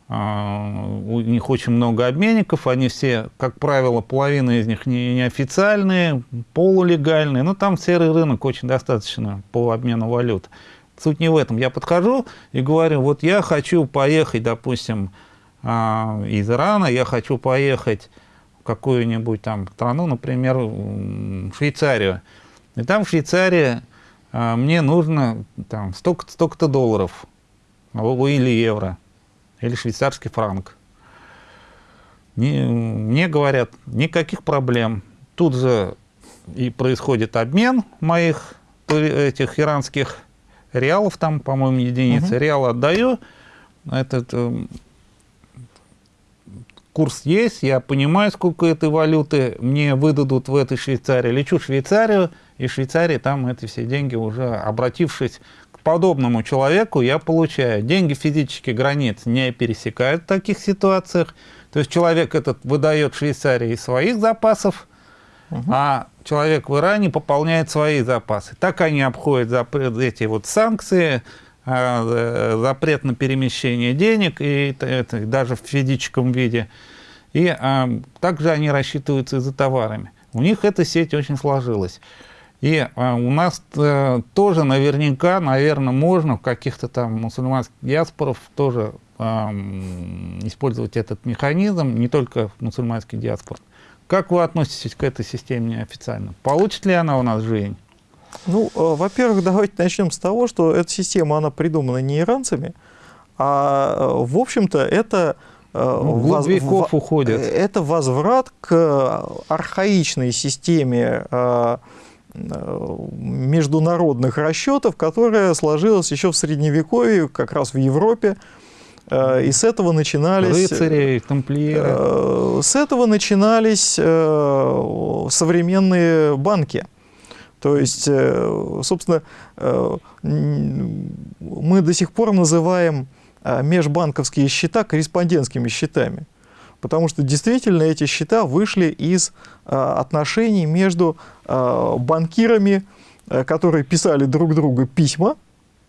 [SPEAKER 1] у них очень много обменников, они все, как правило, половина из них не, неофициальные, полулегальные, но там серый рынок очень достаточно по обмену валют. Суть не в этом. Я подхожу и говорю, вот я хочу поехать, допустим, а, из Ирана, я хочу поехать в какую-нибудь там страну, например, в Швейцарию. И там в Швейцарии а, мне нужно там столько-то столько долларов или евро или швейцарский франк. Не, мне говорят, никаких проблем. Тут же и происходит обмен моих этих иранских реалов, там, по-моему, единицы. Угу. Реал отдаю, этот э, курс есть, я понимаю, сколько этой валюты мне выдадут в этой Швейцарии. Лечу в Швейцарию, и в Швейцарии там эти все деньги уже, обратившись подобному человеку я получаю. Деньги физических границ не пересекают в таких ситуациях. То есть человек этот выдает Швейцарии из своих запасов, угу. а человек в Иране пополняет свои запасы. Так они обходят эти вот санкции, э, запрет на перемещение денег, и это, даже в физическом виде. И а, также они рассчитываются и за товарами. У них эта сеть очень сложилась. И а, у нас а, тоже наверняка, наверное, можно в каких-то там мусульманских диаспорах тоже использовать этот механизм, не только в мусульманских диаспорах. Как вы относитесь к этой системе неофициально? Получит ли она у нас жизнь?
[SPEAKER 2] Ну, э, во-первых, давайте начнем с того, что эта система, она придумана не иранцами, а, э, в общем-то, это...
[SPEAKER 1] Э, ну, воз... веков уходит.
[SPEAKER 2] Это возврат к архаичной системе международных расчетов, которая сложилась еще в Средневековье, как раз в Европе, и с этого начинались...
[SPEAKER 1] Рыцари, тамплиеры.
[SPEAKER 2] С этого начинались современные банки. То есть, э, собственно, э, мы до сих пор называем э, межбанковские счета корреспондентскими счетами. Потому что действительно эти счета вышли из отношений между банкирами, которые писали друг другу письма,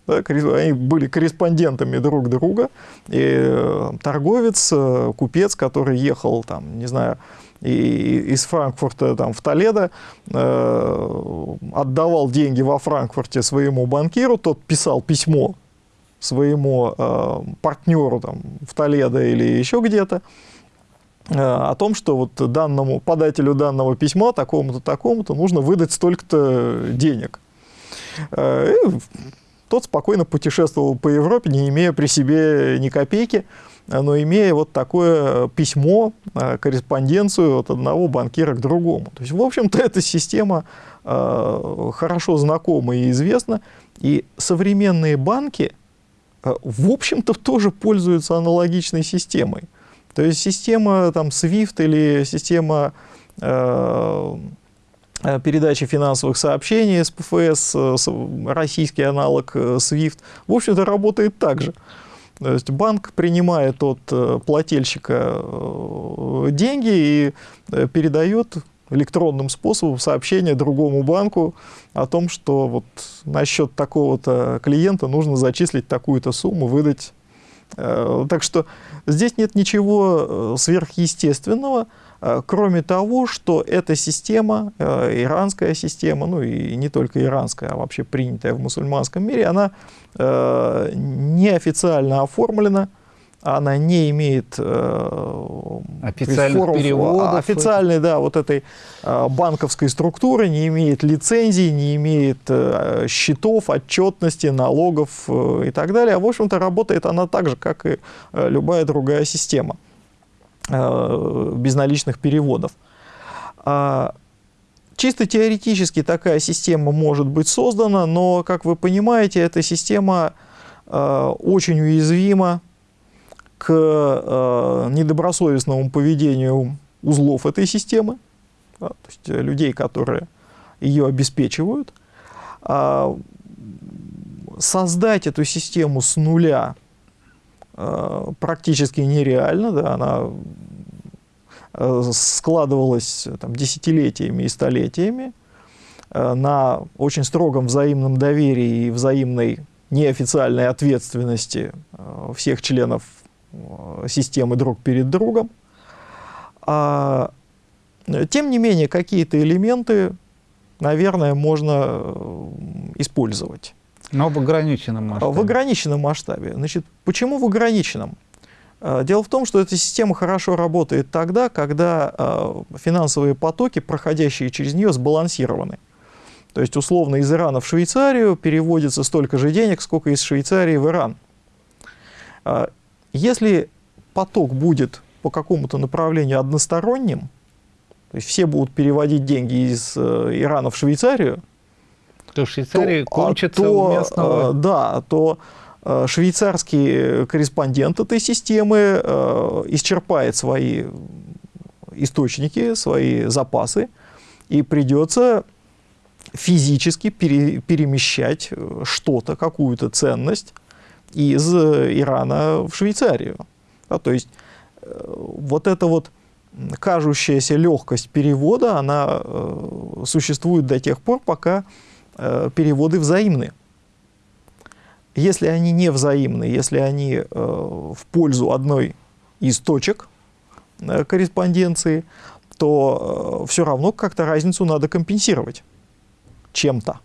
[SPEAKER 2] да, они были корреспондентами друг друга, и торговец, купец, который ехал, там, не знаю, и из Франкфурта там, в Толедо, э, отдавал деньги во Франкфурте своему банкиру, тот писал письмо своему э, партнеру там, в Толедо или еще где-то, э, о том, что вот данному, подателю данного письма, такому-то, такому-то, нужно выдать столько-то денег. Э, и тот спокойно путешествовал по Европе, не имея при себе ни копейки, но имея вот такое письмо, э, корреспонденцию от одного банкира к другому. То есть, в общем-то, эта система э, хорошо знакома и известна, и современные банки, э, в общем-то, тоже пользуются аналогичной системой. То есть система там, SWIFT или система передачи финансовых сообщений с ПФС, российский аналог SWIFT, в общем-то, работает так же. То есть банк принимает от э, плательщика э, деньги и э, передает электронным способом сообщение другому банку о том, что вот на счет такого-то клиента нужно зачислить такую-то сумму, выдать. Так что здесь нет ничего сверхъестественного. Э, кроме того, что эта система, э, иранская система, ну и не только иранская, а вообще принятая в мусульманском мире, она э, неофициально оформлена, она не имеет
[SPEAKER 1] официальных форм, переводов.
[SPEAKER 2] Официальной, да, вот этой банковской структуры, не имеет лицензий, не имеет счетов, отчетности, налогов и так далее. А, в общем-то, работает она так же, как и любая другая система. Э, безналичных переводов. А, чисто теоретически такая система может быть создана, но, как вы понимаете, эта система э, очень уязвима к э, недобросовестному поведению узлов этой системы, то есть людей, которые ее обеспечивают. А, создать эту систему с нуля Э, практически нереально, да, она э, складывалась там, десятилетиями и столетиями э, на очень строгом взаимном доверии и взаимной неофициальной ответственности всех членов системы друг перед другом. А, тем не менее, какие-то элементы, наверное, можно использовать.
[SPEAKER 1] Но в ограниченном масштабе.
[SPEAKER 2] В ограниченном масштабе. Значит, почему в ограниченном? А, дело в том, что эта система хорошо работает тогда, когда а, финансовые потоки, проходящие через нее, сбалансированы. То есть, условно, из Ирана в Швейцарию переводится столько же денег, сколько из Швейцарии в Иран. А, если поток будет по какому-то направлению односторонним, то есть все будут переводить деньги из э, Ирана в Швейцарию,
[SPEAKER 1] то в Швейцарии то, кончится то, у местного...
[SPEAKER 2] Э, да, то э, швейцарский корреспондент этой системы исчерпает свои источники, свои запасы, и придется физически пере, перемещать что-то, какую-то ценность из Ирана в Швейцарию. Да, то есть вот эта вот кажущаяся легкость перевода, она существует до тех пор, пока Э, переводы взаимны. если они не взаимны, если они э, в пользу одной из точек э, корреспонденции, то э, все равно как-то разницу надо компенсировать чем-то.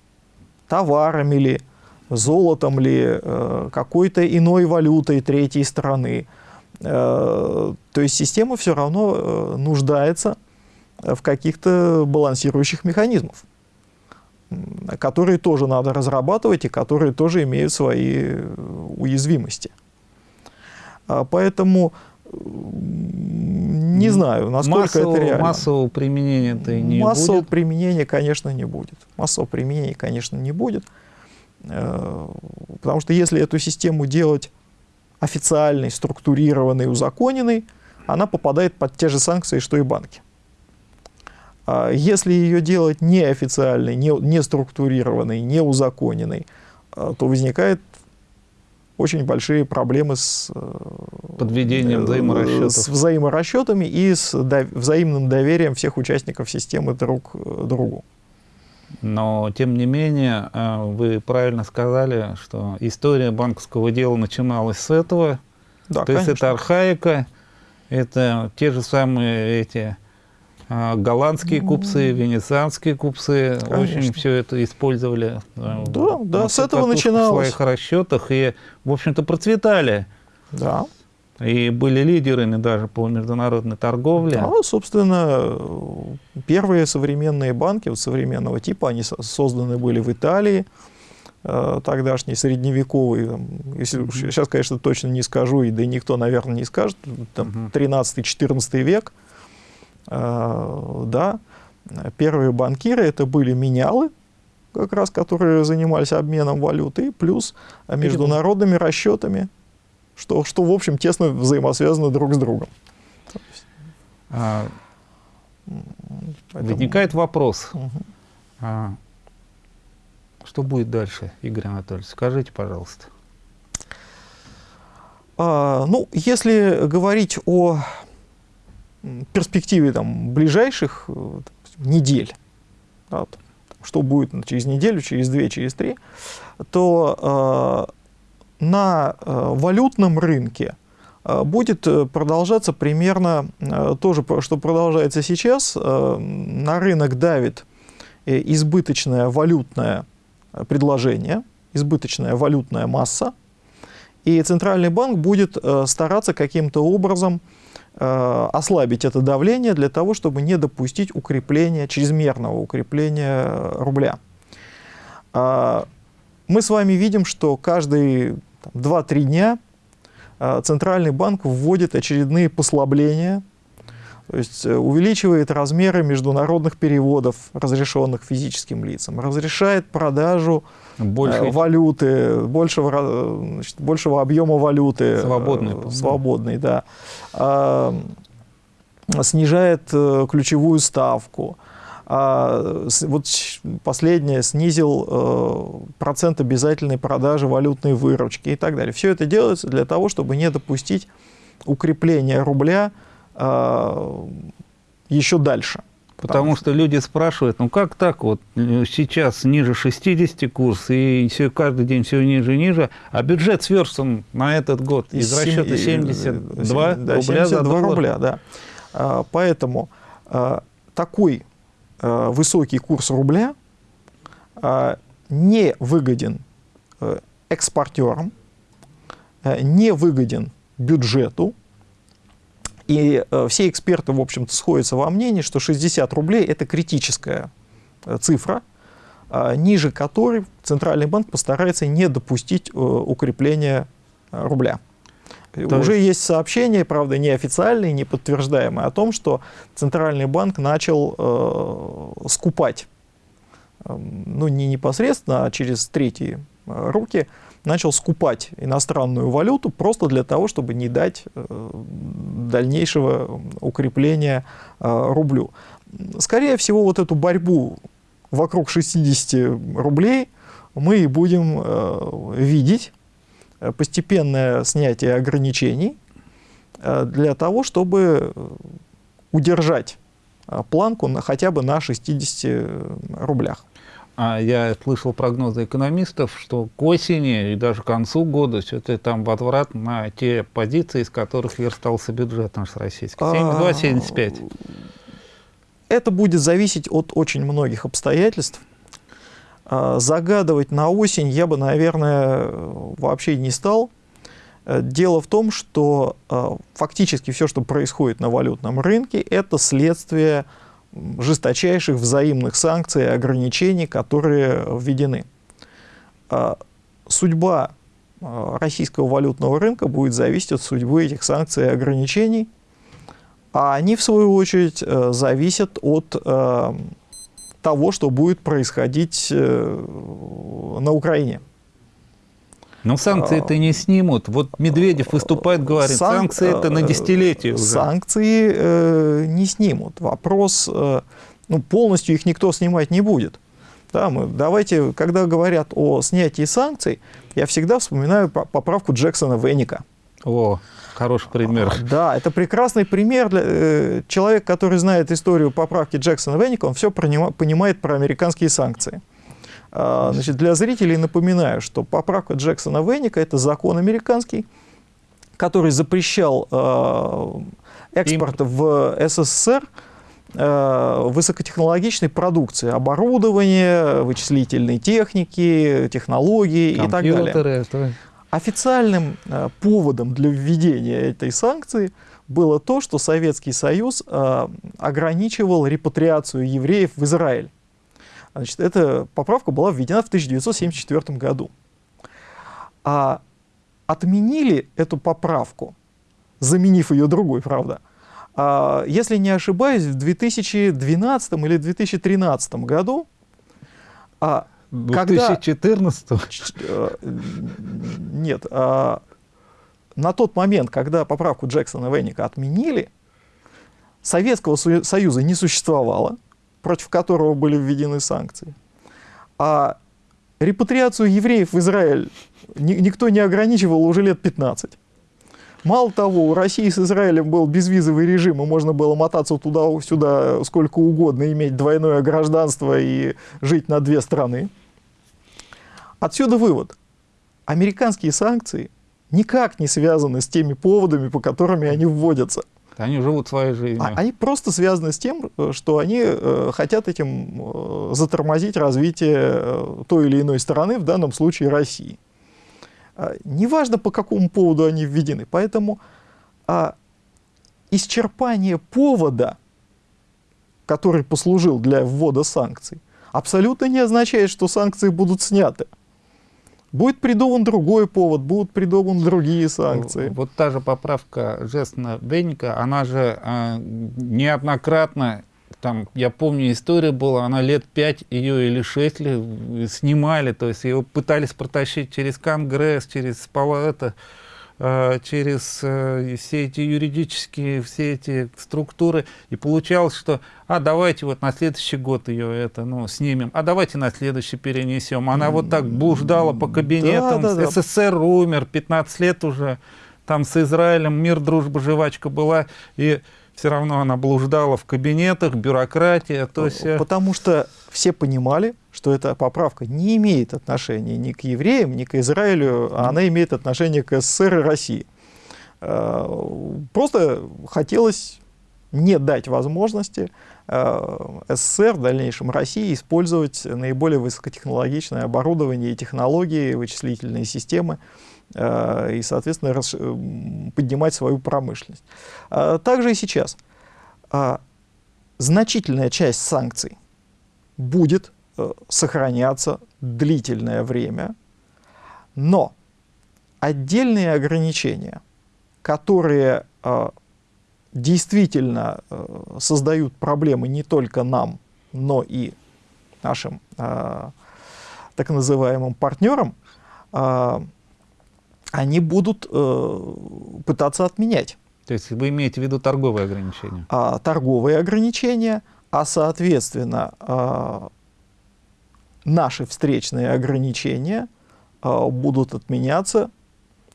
[SPEAKER 2] Товарами ли, золотом ли, э, какой-то иной валютой третьей страны. Э, то есть система все равно э, нуждается в каких-то балансирующих механизмах которые тоже надо разрабатывать и которые тоже имеют свои уязвимости. А поэтому не знаю, насколько
[SPEAKER 1] массового,
[SPEAKER 2] это реально.
[SPEAKER 1] Массового применения это не
[SPEAKER 2] массового
[SPEAKER 1] будет?
[SPEAKER 2] применения, конечно, не будет. Массового применения, конечно, не будет. Э, потому что если эту систему делать официальной, структурированной, узаконенной, она попадает под те же санкции, что и банки. А если ее делать неофициальной, не, не структурированной, не узаконенной, а, то возникают очень большие проблемы с э,
[SPEAKER 1] подведением взаиморасчетов.
[SPEAKER 2] С взаиморасчетами и с взаимным доверием всех участников системы друг э, другу.
[SPEAKER 1] Но, тем не менее, э, вы правильно сказали, что история банковского дела начиналась с этого. Да, То конечно. есть это архаика, это те же самые эти а, голландские купцы, венецианские купцы Конечно. очень все это использовали
[SPEAKER 2] э, да, да, с этого начиналось.
[SPEAKER 1] в своих расчетах и, в общем-то, процветали.
[SPEAKER 2] Да.
[SPEAKER 1] И были лидерами даже по международной торговле.
[SPEAKER 2] Да, собственно, первые современные банки вот современного типа, они созданы были в Италии, э, тогдашний средневековый, там, если уж, сейчас, конечно, точно не скажу, и да никто, наверное, не скажет, там, 13-14 век, а, да, первые банкиры это были менялы, как раз, которые занимались обменом валюты, плюс международными расчетами, что, что в общем, тесно взаимосвязаны друг с другом.
[SPEAKER 1] А, Поэтому... Возникает вопрос, угу. а, что будет дальше, Игорь Анатольевич? Скажите, пожалуйста.
[SPEAKER 2] А, ну, если говорить о перспективе там, ближайших э, недель, да, что будет через неделю, через две, через три, то э, на э, валютном рынке э, будет продолжаться примерно э, то же, что продолжается сейчас. Э, на рынок давит э, избыточное валютное предложение, избыточная валютная масса, и Центральный банк будет э, стараться каким-то образом Э, ослабить это давление для того, чтобы не допустить укрепления, чрезмерного укрепления рубля. А, мы с вами видим, что каждые 2-3 дня э, Центральный банк вводит очередные послабления, то есть э, увеличивает размеры международных переводов, разрешенных физическим лицам, разрешает продажу Больше... валюты, большего, значит, большего объема валюты.
[SPEAKER 1] Свободной.
[SPEAKER 2] Свободной, да. А, снижает э, ключевую ставку. А, вот последнее снизил э, процент обязательной продажи валютной выручки и так далее. Все это делается для того, чтобы не допустить укрепления рубля а, еще дальше.
[SPEAKER 1] Потому что люди спрашивают, ну как так вот, сейчас ниже 60 курс, и все, каждый день все ниже и ниже, а бюджет сверстан на этот год из, из расчета 72
[SPEAKER 2] да, рубля 72 за доллар. рубля, да. А, поэтому а, такой высокий курс рубля а, не выгоден а, экспортерам, не выгоден бюджету, и э, все эксперты, в общем-то, сходятся во мнении, что 60 рублей – это критическая э, цифра, э, ниже которой Центральный банк постарается не допустить э, укрепления э, рубля. Уже есть... есть сообщения, правда, неофициальные, не подтверждаемые, о том, что Центральный банк начал э, скупать, э, ну не непосредственно, а через третьи э, руки, начал скупать иностранную валюту просто для того, чтобы не дать э, дальнейшего укрепления э, рублю. Скорее всего, вот эту борьбу вокруг 60 рублей мы и будем э, видеть, постепенное снятие ограничений для того, чтобы удержать планку на, хотя бы на 60 рублях.
[SPEAKER 1] А я слышал прогнозы экономистов, что к осени и даже к концу года все-таки там возврат на те позиции, из которых верстался бюджет наш российский. 72-75.
[SPEAKER 2] А, это будет зависеть от очень многих обстоятельств. А, загадывать на осень я бы, наверное, вообще не стал. Э, дело в том, что а, фактически все, что происходит на валютном рынке, это следствие жесточайших взаимных санкций и ограничений, которые введены. А, судьба а, российского валютного рынка будет зависеть от судьбы этих санкций и ограничений, а они, в свою очередь, э, зависят от э, того, что будет происходить э, на Украине.
[SPEAKER 1] Но санкции это не снимут. Вот Медведев выступает, говорит, Сан... санкции это на десятилетие уже.
[SPEAKER 2] Санкции э, не снимут. Вопрос, э, ну, полностью их никто снимать не будет. Да, мы, давайте, когда говорят о снятии санкций, я всегда вспоминаю поправку Джексона Веника.
[SPEAKER 1] О, хороший пример.
[SPEAKER 2] А, да, это прекрасный пример. Для, э, человек, который знает историю поправки Джексона Веника, он все понимает про американские санкции. А, значит, для зрителей напоминаю, что поправка Джексона Венника – это закон американский, который запрещал э, экспорт в СССР э, высокотехнологичной продукции, оборудования, вычислительной техники, технологии и так далее. Это... Официальным э, поводом для введения этой санкции было то, что Советский Союз э, ограничивал репатриацию евреев в Израиль. Значит, эта поправка была введена в 1974 году. А отменили эту поправку, заменив ее другой, правда, а, если не ошибаюсь, в 2012 или 2013 году,
[SPEAKER 1] а, 2014? Когда, э,
[SPEAKER 2] нет, а, на тот момент, когда поправку Джексона Венника отменили, Советского Союза не существовало, против которого были введены санкции. А репатриацию евреев в Израиль ни, никто не ограничивал уже лет 15. Мало того, у России с Израилем был безвизовый режим, и можно было мотаться туда-сюда сколько угодно, иметь двойное гражданство и жить на две страны. Отсюда вывод. Американские санкции никак не связаны с теми поводами, по которым они вводятся.
[SPEAKER 1] Они живут своей жизнью.
[SPEAKER 2] А, они просто связаны с тем, э, что они э, хотят этим э, затормозить развитие той или иной страны, в данном случае России. А, неважно, по какому поводу они введены. Поэтому а, исчерпание повода, который послужил для ввода санкций, абсолютно не означает, что санкции будут сняты. Будет придуман другой повод, будут придуманы другие санкции.
[SPEAKER 1] Вот та же поправка Жестна Бенника, она же э, неоднократно, там, я помню, история была, она лет пять ее или шесть лет снимали, то есть ее пытались протащить через Конгресс, через Э, через э, все эти юридические, все эти структуры, и получалось, что, а давайте вот на следующий год ее это, ну, снимем, а давайте на следующий перенесем. Она вот так блуждала по кабинетам, да, да, да. СССР умер, 15 лет уже, там с Израилем мир, дружба, жвачка была, и все равно она блуждала в кабинетах, бюрократия. То есть... Э,
[SPEAKER 2] Потому что все понимали, что эта поправка не имеет отношения ни к евреям, ни к Израилю, а она имеет отношение к СССР и России. Э, просто хотелось не дать возможности э, СССР, в дальнейшем России, использовать наиболее высокотехнологичное оборудование и технологии, вычислительные системы, и, соответственно, поднимать свою промышленность. А также и сейчас. А, значительная часть санкций будет э, сохраняться длительное время, но отдельные ограничения, которые э, действительно создают проблемы не только нам, но и нашим так называемым партнерам, они будут э, пытаться отменять.
[SPEAKER 1] То есть вы имеете в виду торговые ограничения?
[SPEAKER 2] А, торговые ограничения, а соответственно а, наши встречные ограничения а, будут отменяться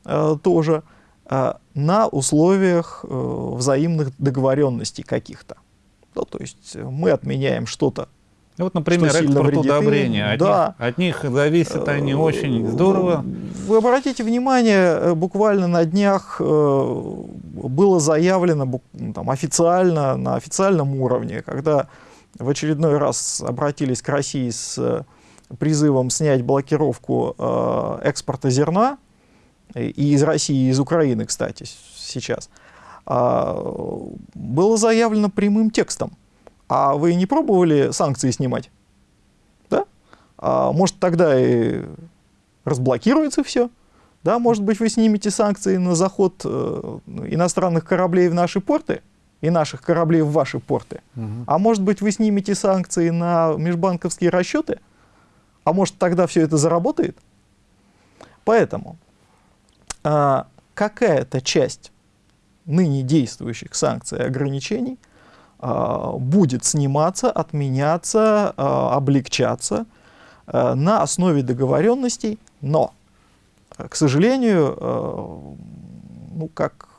[SPEAKER 2] а, тоже а, на условиях а, взаимных договоренностей каких-то. Ну, то есть мы отменяем что-то
[SPEAKER 1] Вот, например, экспорт удобрения. От, да. них, от них зависят они э, очень здорово.
[SPEAKER 2] Вы обратите внимание, э, буквально на днях э, было заявлено там, официально, на официальном уровне, когда в очередной раз обратились к России с призывом снять блокировку экспорта зерна, и из России, и из Украины, кстати, сейчас, а, было заявлено прямым текстом – а вы не пробовали санкции снимать? Да? А может, тогда и разблокируется все? Да, может быть, вы снимете санкции на заход э, иностранных кораблей в наши порты и наших кораблей в ваши порты. Угу. А может быть, вы снимете санкции на межбанковские расчеты? А может, тогда все это заработает? Поэтому э, какая-то часть ныне действующих санкций и ограничений – а, будет сниматься, отменяться, а, облегчаться а, на основе договоренностей, но, к сожалению, ну как,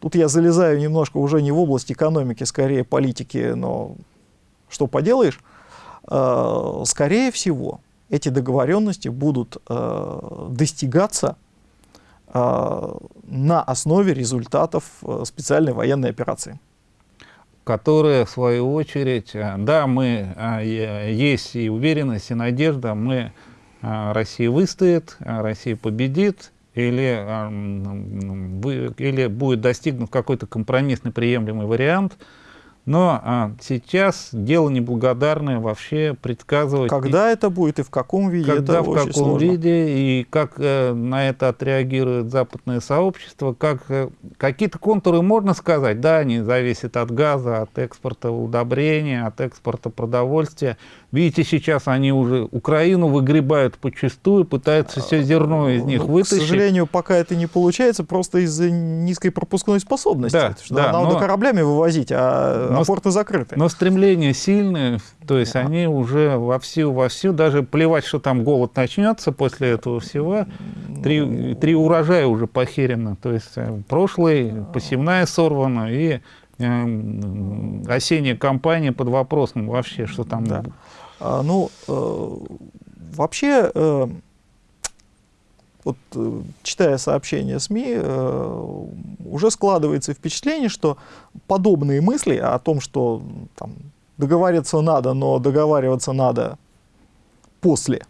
[SPEAKER 2] тут я залезаю немножко уже не в область экономики, скорее политики, но что поделаешь, скорее всего, эти договоренности будут достигаться на основе результатов специальной военной операции
[SPEAKER 1] которые, в свою очередь, э, да, мы, э, есть и уверенность, и надежда, мы, э, Россия выстоит, Россия победит, или, или будет достигнут какой-то компромиссный приемлемый вариант – но а, сейчас дело неблагодарное вообще предсказывать.
[SPEAKER 2] Когда и, это будет и в каком виде?
[SPEAKER 1] Когда,
[SPEAKER 2] это
[SPEAKER 1] в каком
[SPEAKER 2] сложно.
[SPEAKER 1] виде и как э, на это отреагирует западное сообщество. Как, э, Какие-то контуры можно сказать, да, они зависят от газа, от экспорта удобрения, от экспорта продовольствия. Видите, сейчас они уже Украину выгребают почастую, пытаются все зерно из них ну, вытащить.
[SPEAKER 2] К сожалению, пока это не получается, просто из-за низкой пропускной способности. Да, что да, надо но, кораблями вывозить, а, но, а порты закрыты.
[SPEAKER 1] Но стремление сильное, то есть да. они уже вовсю, вовсю, даже плевать, что там голод начнется после этого всего, три, три урожая уже похерено. То есть э, прошлый, посевная сорвана и э, осенняя кампания под вопросом вообще, что там
[SPEAKER 2] да. А, ну, э, вообще, э, вот э, читая сообщения СМИ, уже складывается впечатление, что подобные мысли о том, что там, договариваться надо, но договариваться надо после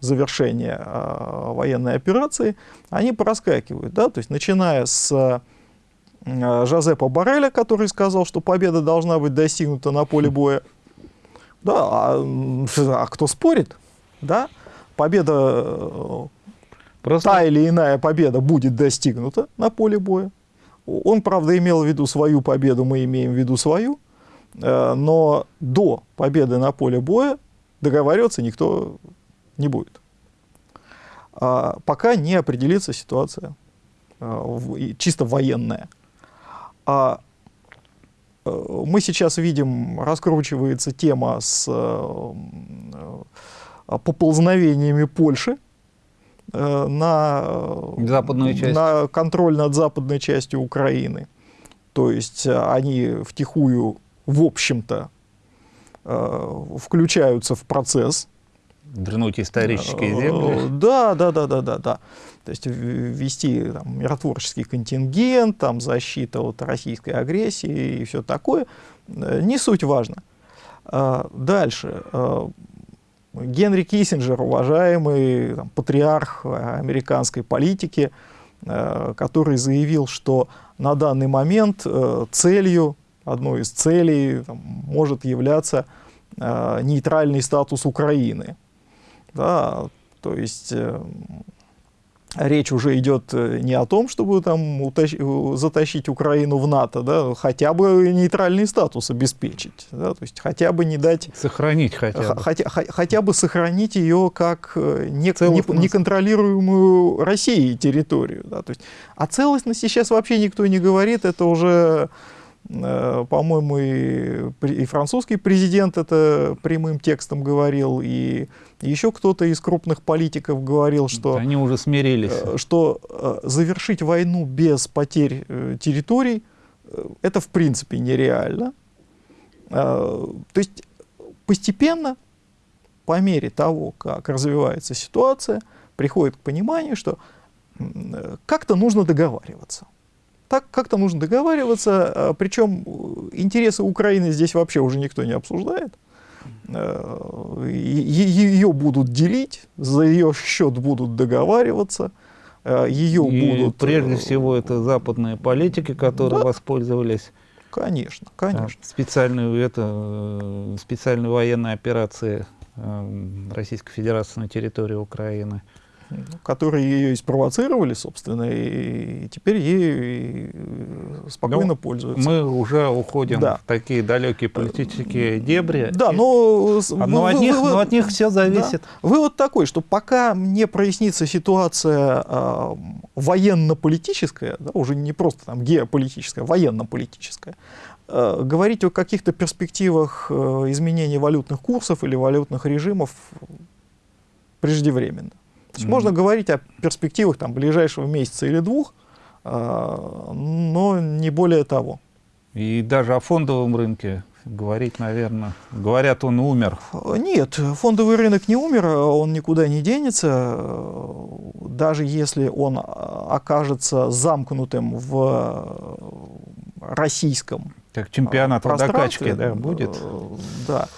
[SPEAKER 2] завершения э, военной операции, они проскакивают. Да? То есть, начиная с Жозепа Барреля, который сказал, что победа должна быть достигнута на поле боя, да, а, а кто спорит? Да? Победа, э, Просто... та или иная победа будет достигнута на поле боя. Он, правда, имел в виду свою победу, мы имеем в виду свою, э, но до победы на поле боя договариваться никто не будет. А пока не определится ситуация э, чисто военная. А мы сейчас видим, раскручивается тема с э, э, поползновениями Польши на,
[SPEAKER 1] Западную часть.
[SPEAKER 2] на контроль над западной частью Украины. То есть они втихую, в общем-то, включаются в процесс.
[SPEAKER 1] Вернуть исторические земли.
[SPEAKER 2] Да, да, да, да, да, да. То есть ввести там, миротворческий контингент, там, защита от российской агрессии и все такое, э, не суть важно. А, дальше. А, Генри Киссинджер, уважаемый там, патриарх американской политики, э, который заявил, что на данный момент э, целью, одной из целей там, может являться нейтральный статус Украины. Да, то есть речь уже идет э, не о том, чтобы там утащ... затащить Украину в НАТО, да, хотя бы нейтральный статус обеспечить, да, то есть хотя бы не дать...
[SPEAKER 1] Сохранить хотя бы.
[SPEAKER 2] Хотя, хотя бы сохранить ее как э, не, не, неконтролируемую Россией территорию. Да, то есть, о целостности сейчас вообще никто не говорит, это уже Э, по-моему, и, и французский президент это прямым текстом говорил, и еще кто-то из крупных политиков говорил, что...
[SPEAKER 1] Они уже смирились.
[SPEAKER 2] Э, что э, завершить войну без потерь территорий, это в принципе нереально. То есть постепенно, по мере того, как развивается ситуация, приходит к пониманию, что э, как-то нужно договариваться. Так как-то нужно договариваться, э, причем интересы Украины здесь вообще уже никто не обсуждает. Ее будут делить, за ее счет будут договариваться, ее
[SPEAKER 1] И
[SPEAKER 2] будут...
[SPEAKER 1] прежде всего это западные политики, которые
[SPEAKER 2] Да.
[SPEAKER 1] воспользовались
[SPEAKER 2] Конечно,
[SPEAKER 1] а,
[SPEAKER 2] конечно.
[SPEAKER 1] специальной, это, э, специальной военной операции э, Российской Федерации на территории Украины.
[SPEAKER 2] Которые ее и спровоцировали, собственно, и теперь и спокойно
[SPEAKER 1] Ну,
[SPEAKER 2] пользуются.
[SPEAKER 1] Мы уже уходим
[SPEAKER 2] Да.
[SPEAKER 1] в такие далекие политические дебри.
[SPEAKER 2] Да,
[SPEAKER 1] И-
[SPEAKER 2] но, с-
[SPEAKER 1] а, но,
[SPEAKER 2] вы-
[SPEAKER 1] от них,
[SPEAKER 2] вы-
[SPEAKER 1] но от них все зависит.
[SPEAKER 2] Вывод такой, что пока не прояснится ситуация а, военно-политическая, да, уже не просто там геополитическая, военно-политическая, а, говорить о каких-то перспективах э, изменения валютных курсов или валютных режимов преждевременно. То есть
[SPEAKER 1] Мгм.
[SPEAKER 2] можно говорить о перспективах там, ближайшего месяца или двух, а, но не более того.
[SPEAKER 1] И даже о фондовом рынке говорить, наверное, говорят, он умер.
[SPEAKER 2] Нет, фондовый рынок не умер, он никуда не денется. Даже если он а, окажется замкнутым в российском
[SPEAKER 1] Как чемпионат по
[SPEAKER 2] пространстве,
[SPEAKER 1] докачке да, будет.
[SPEAKER 2] э, Да.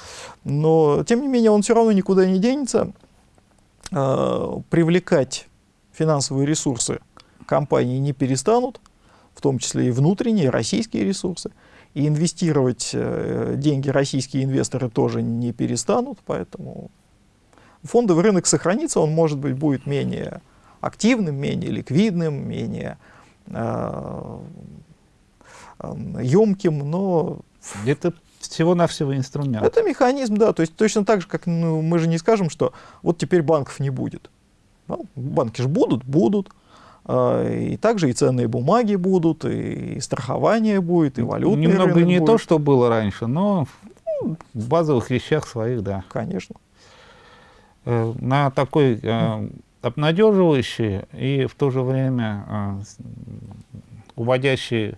[SPEAKER 2] Но, тем не менее, он все равно никуда не денется. Э, Привлекать финансовые ресурсы компании не перестанут, в том числе и внутренние, российские ресурсы. И инвестировать э, деньги российские инвесторы тоже не перестанут, поэтому фондовый рынок сохранится, он, может быть, будет менее активным, менее ликвидным, менее э, емким, но
[SPEAKER 1] Это всего-навсего инструмент.
[SPEAKER 2] это механизм, да, то есть точно так же, как ну, мы же не скажем, что вот теперь банков не будет. Ну, банки же будут, будут. А, И также и ценные бумаги будут, и страхование будет, и валютный
[SPEAKER 1] Немного не
[SPEAKER 2] будет.
[SPEAKER 1] то, что было раньше, но в базовых вещах своих, да.
[SPEAKER 2] Конечно.
[SPEAKER 1] Э, На такой э, обнадеживающий и в то же время э, уводящий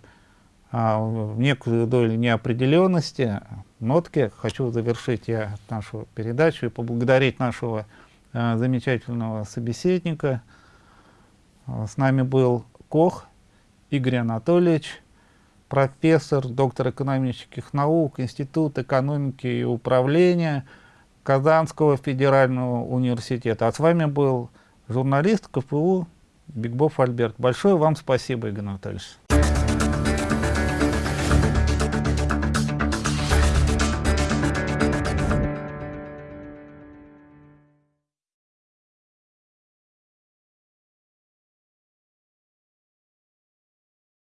[SPEAKER 1] некую долю неопределенности нотки хочу завершить я нашу передачу и поблагодарить нашего э, замечательного собеседника. Э, С нами был Кох Игорь Анатольевич, профессор, доктор экономических наук, Институт экономики и управления Казанского федерального университета. А с вами был журналист КФУ Бигбов Альберт. Большое вам спасибо, Игорь Анатольевич.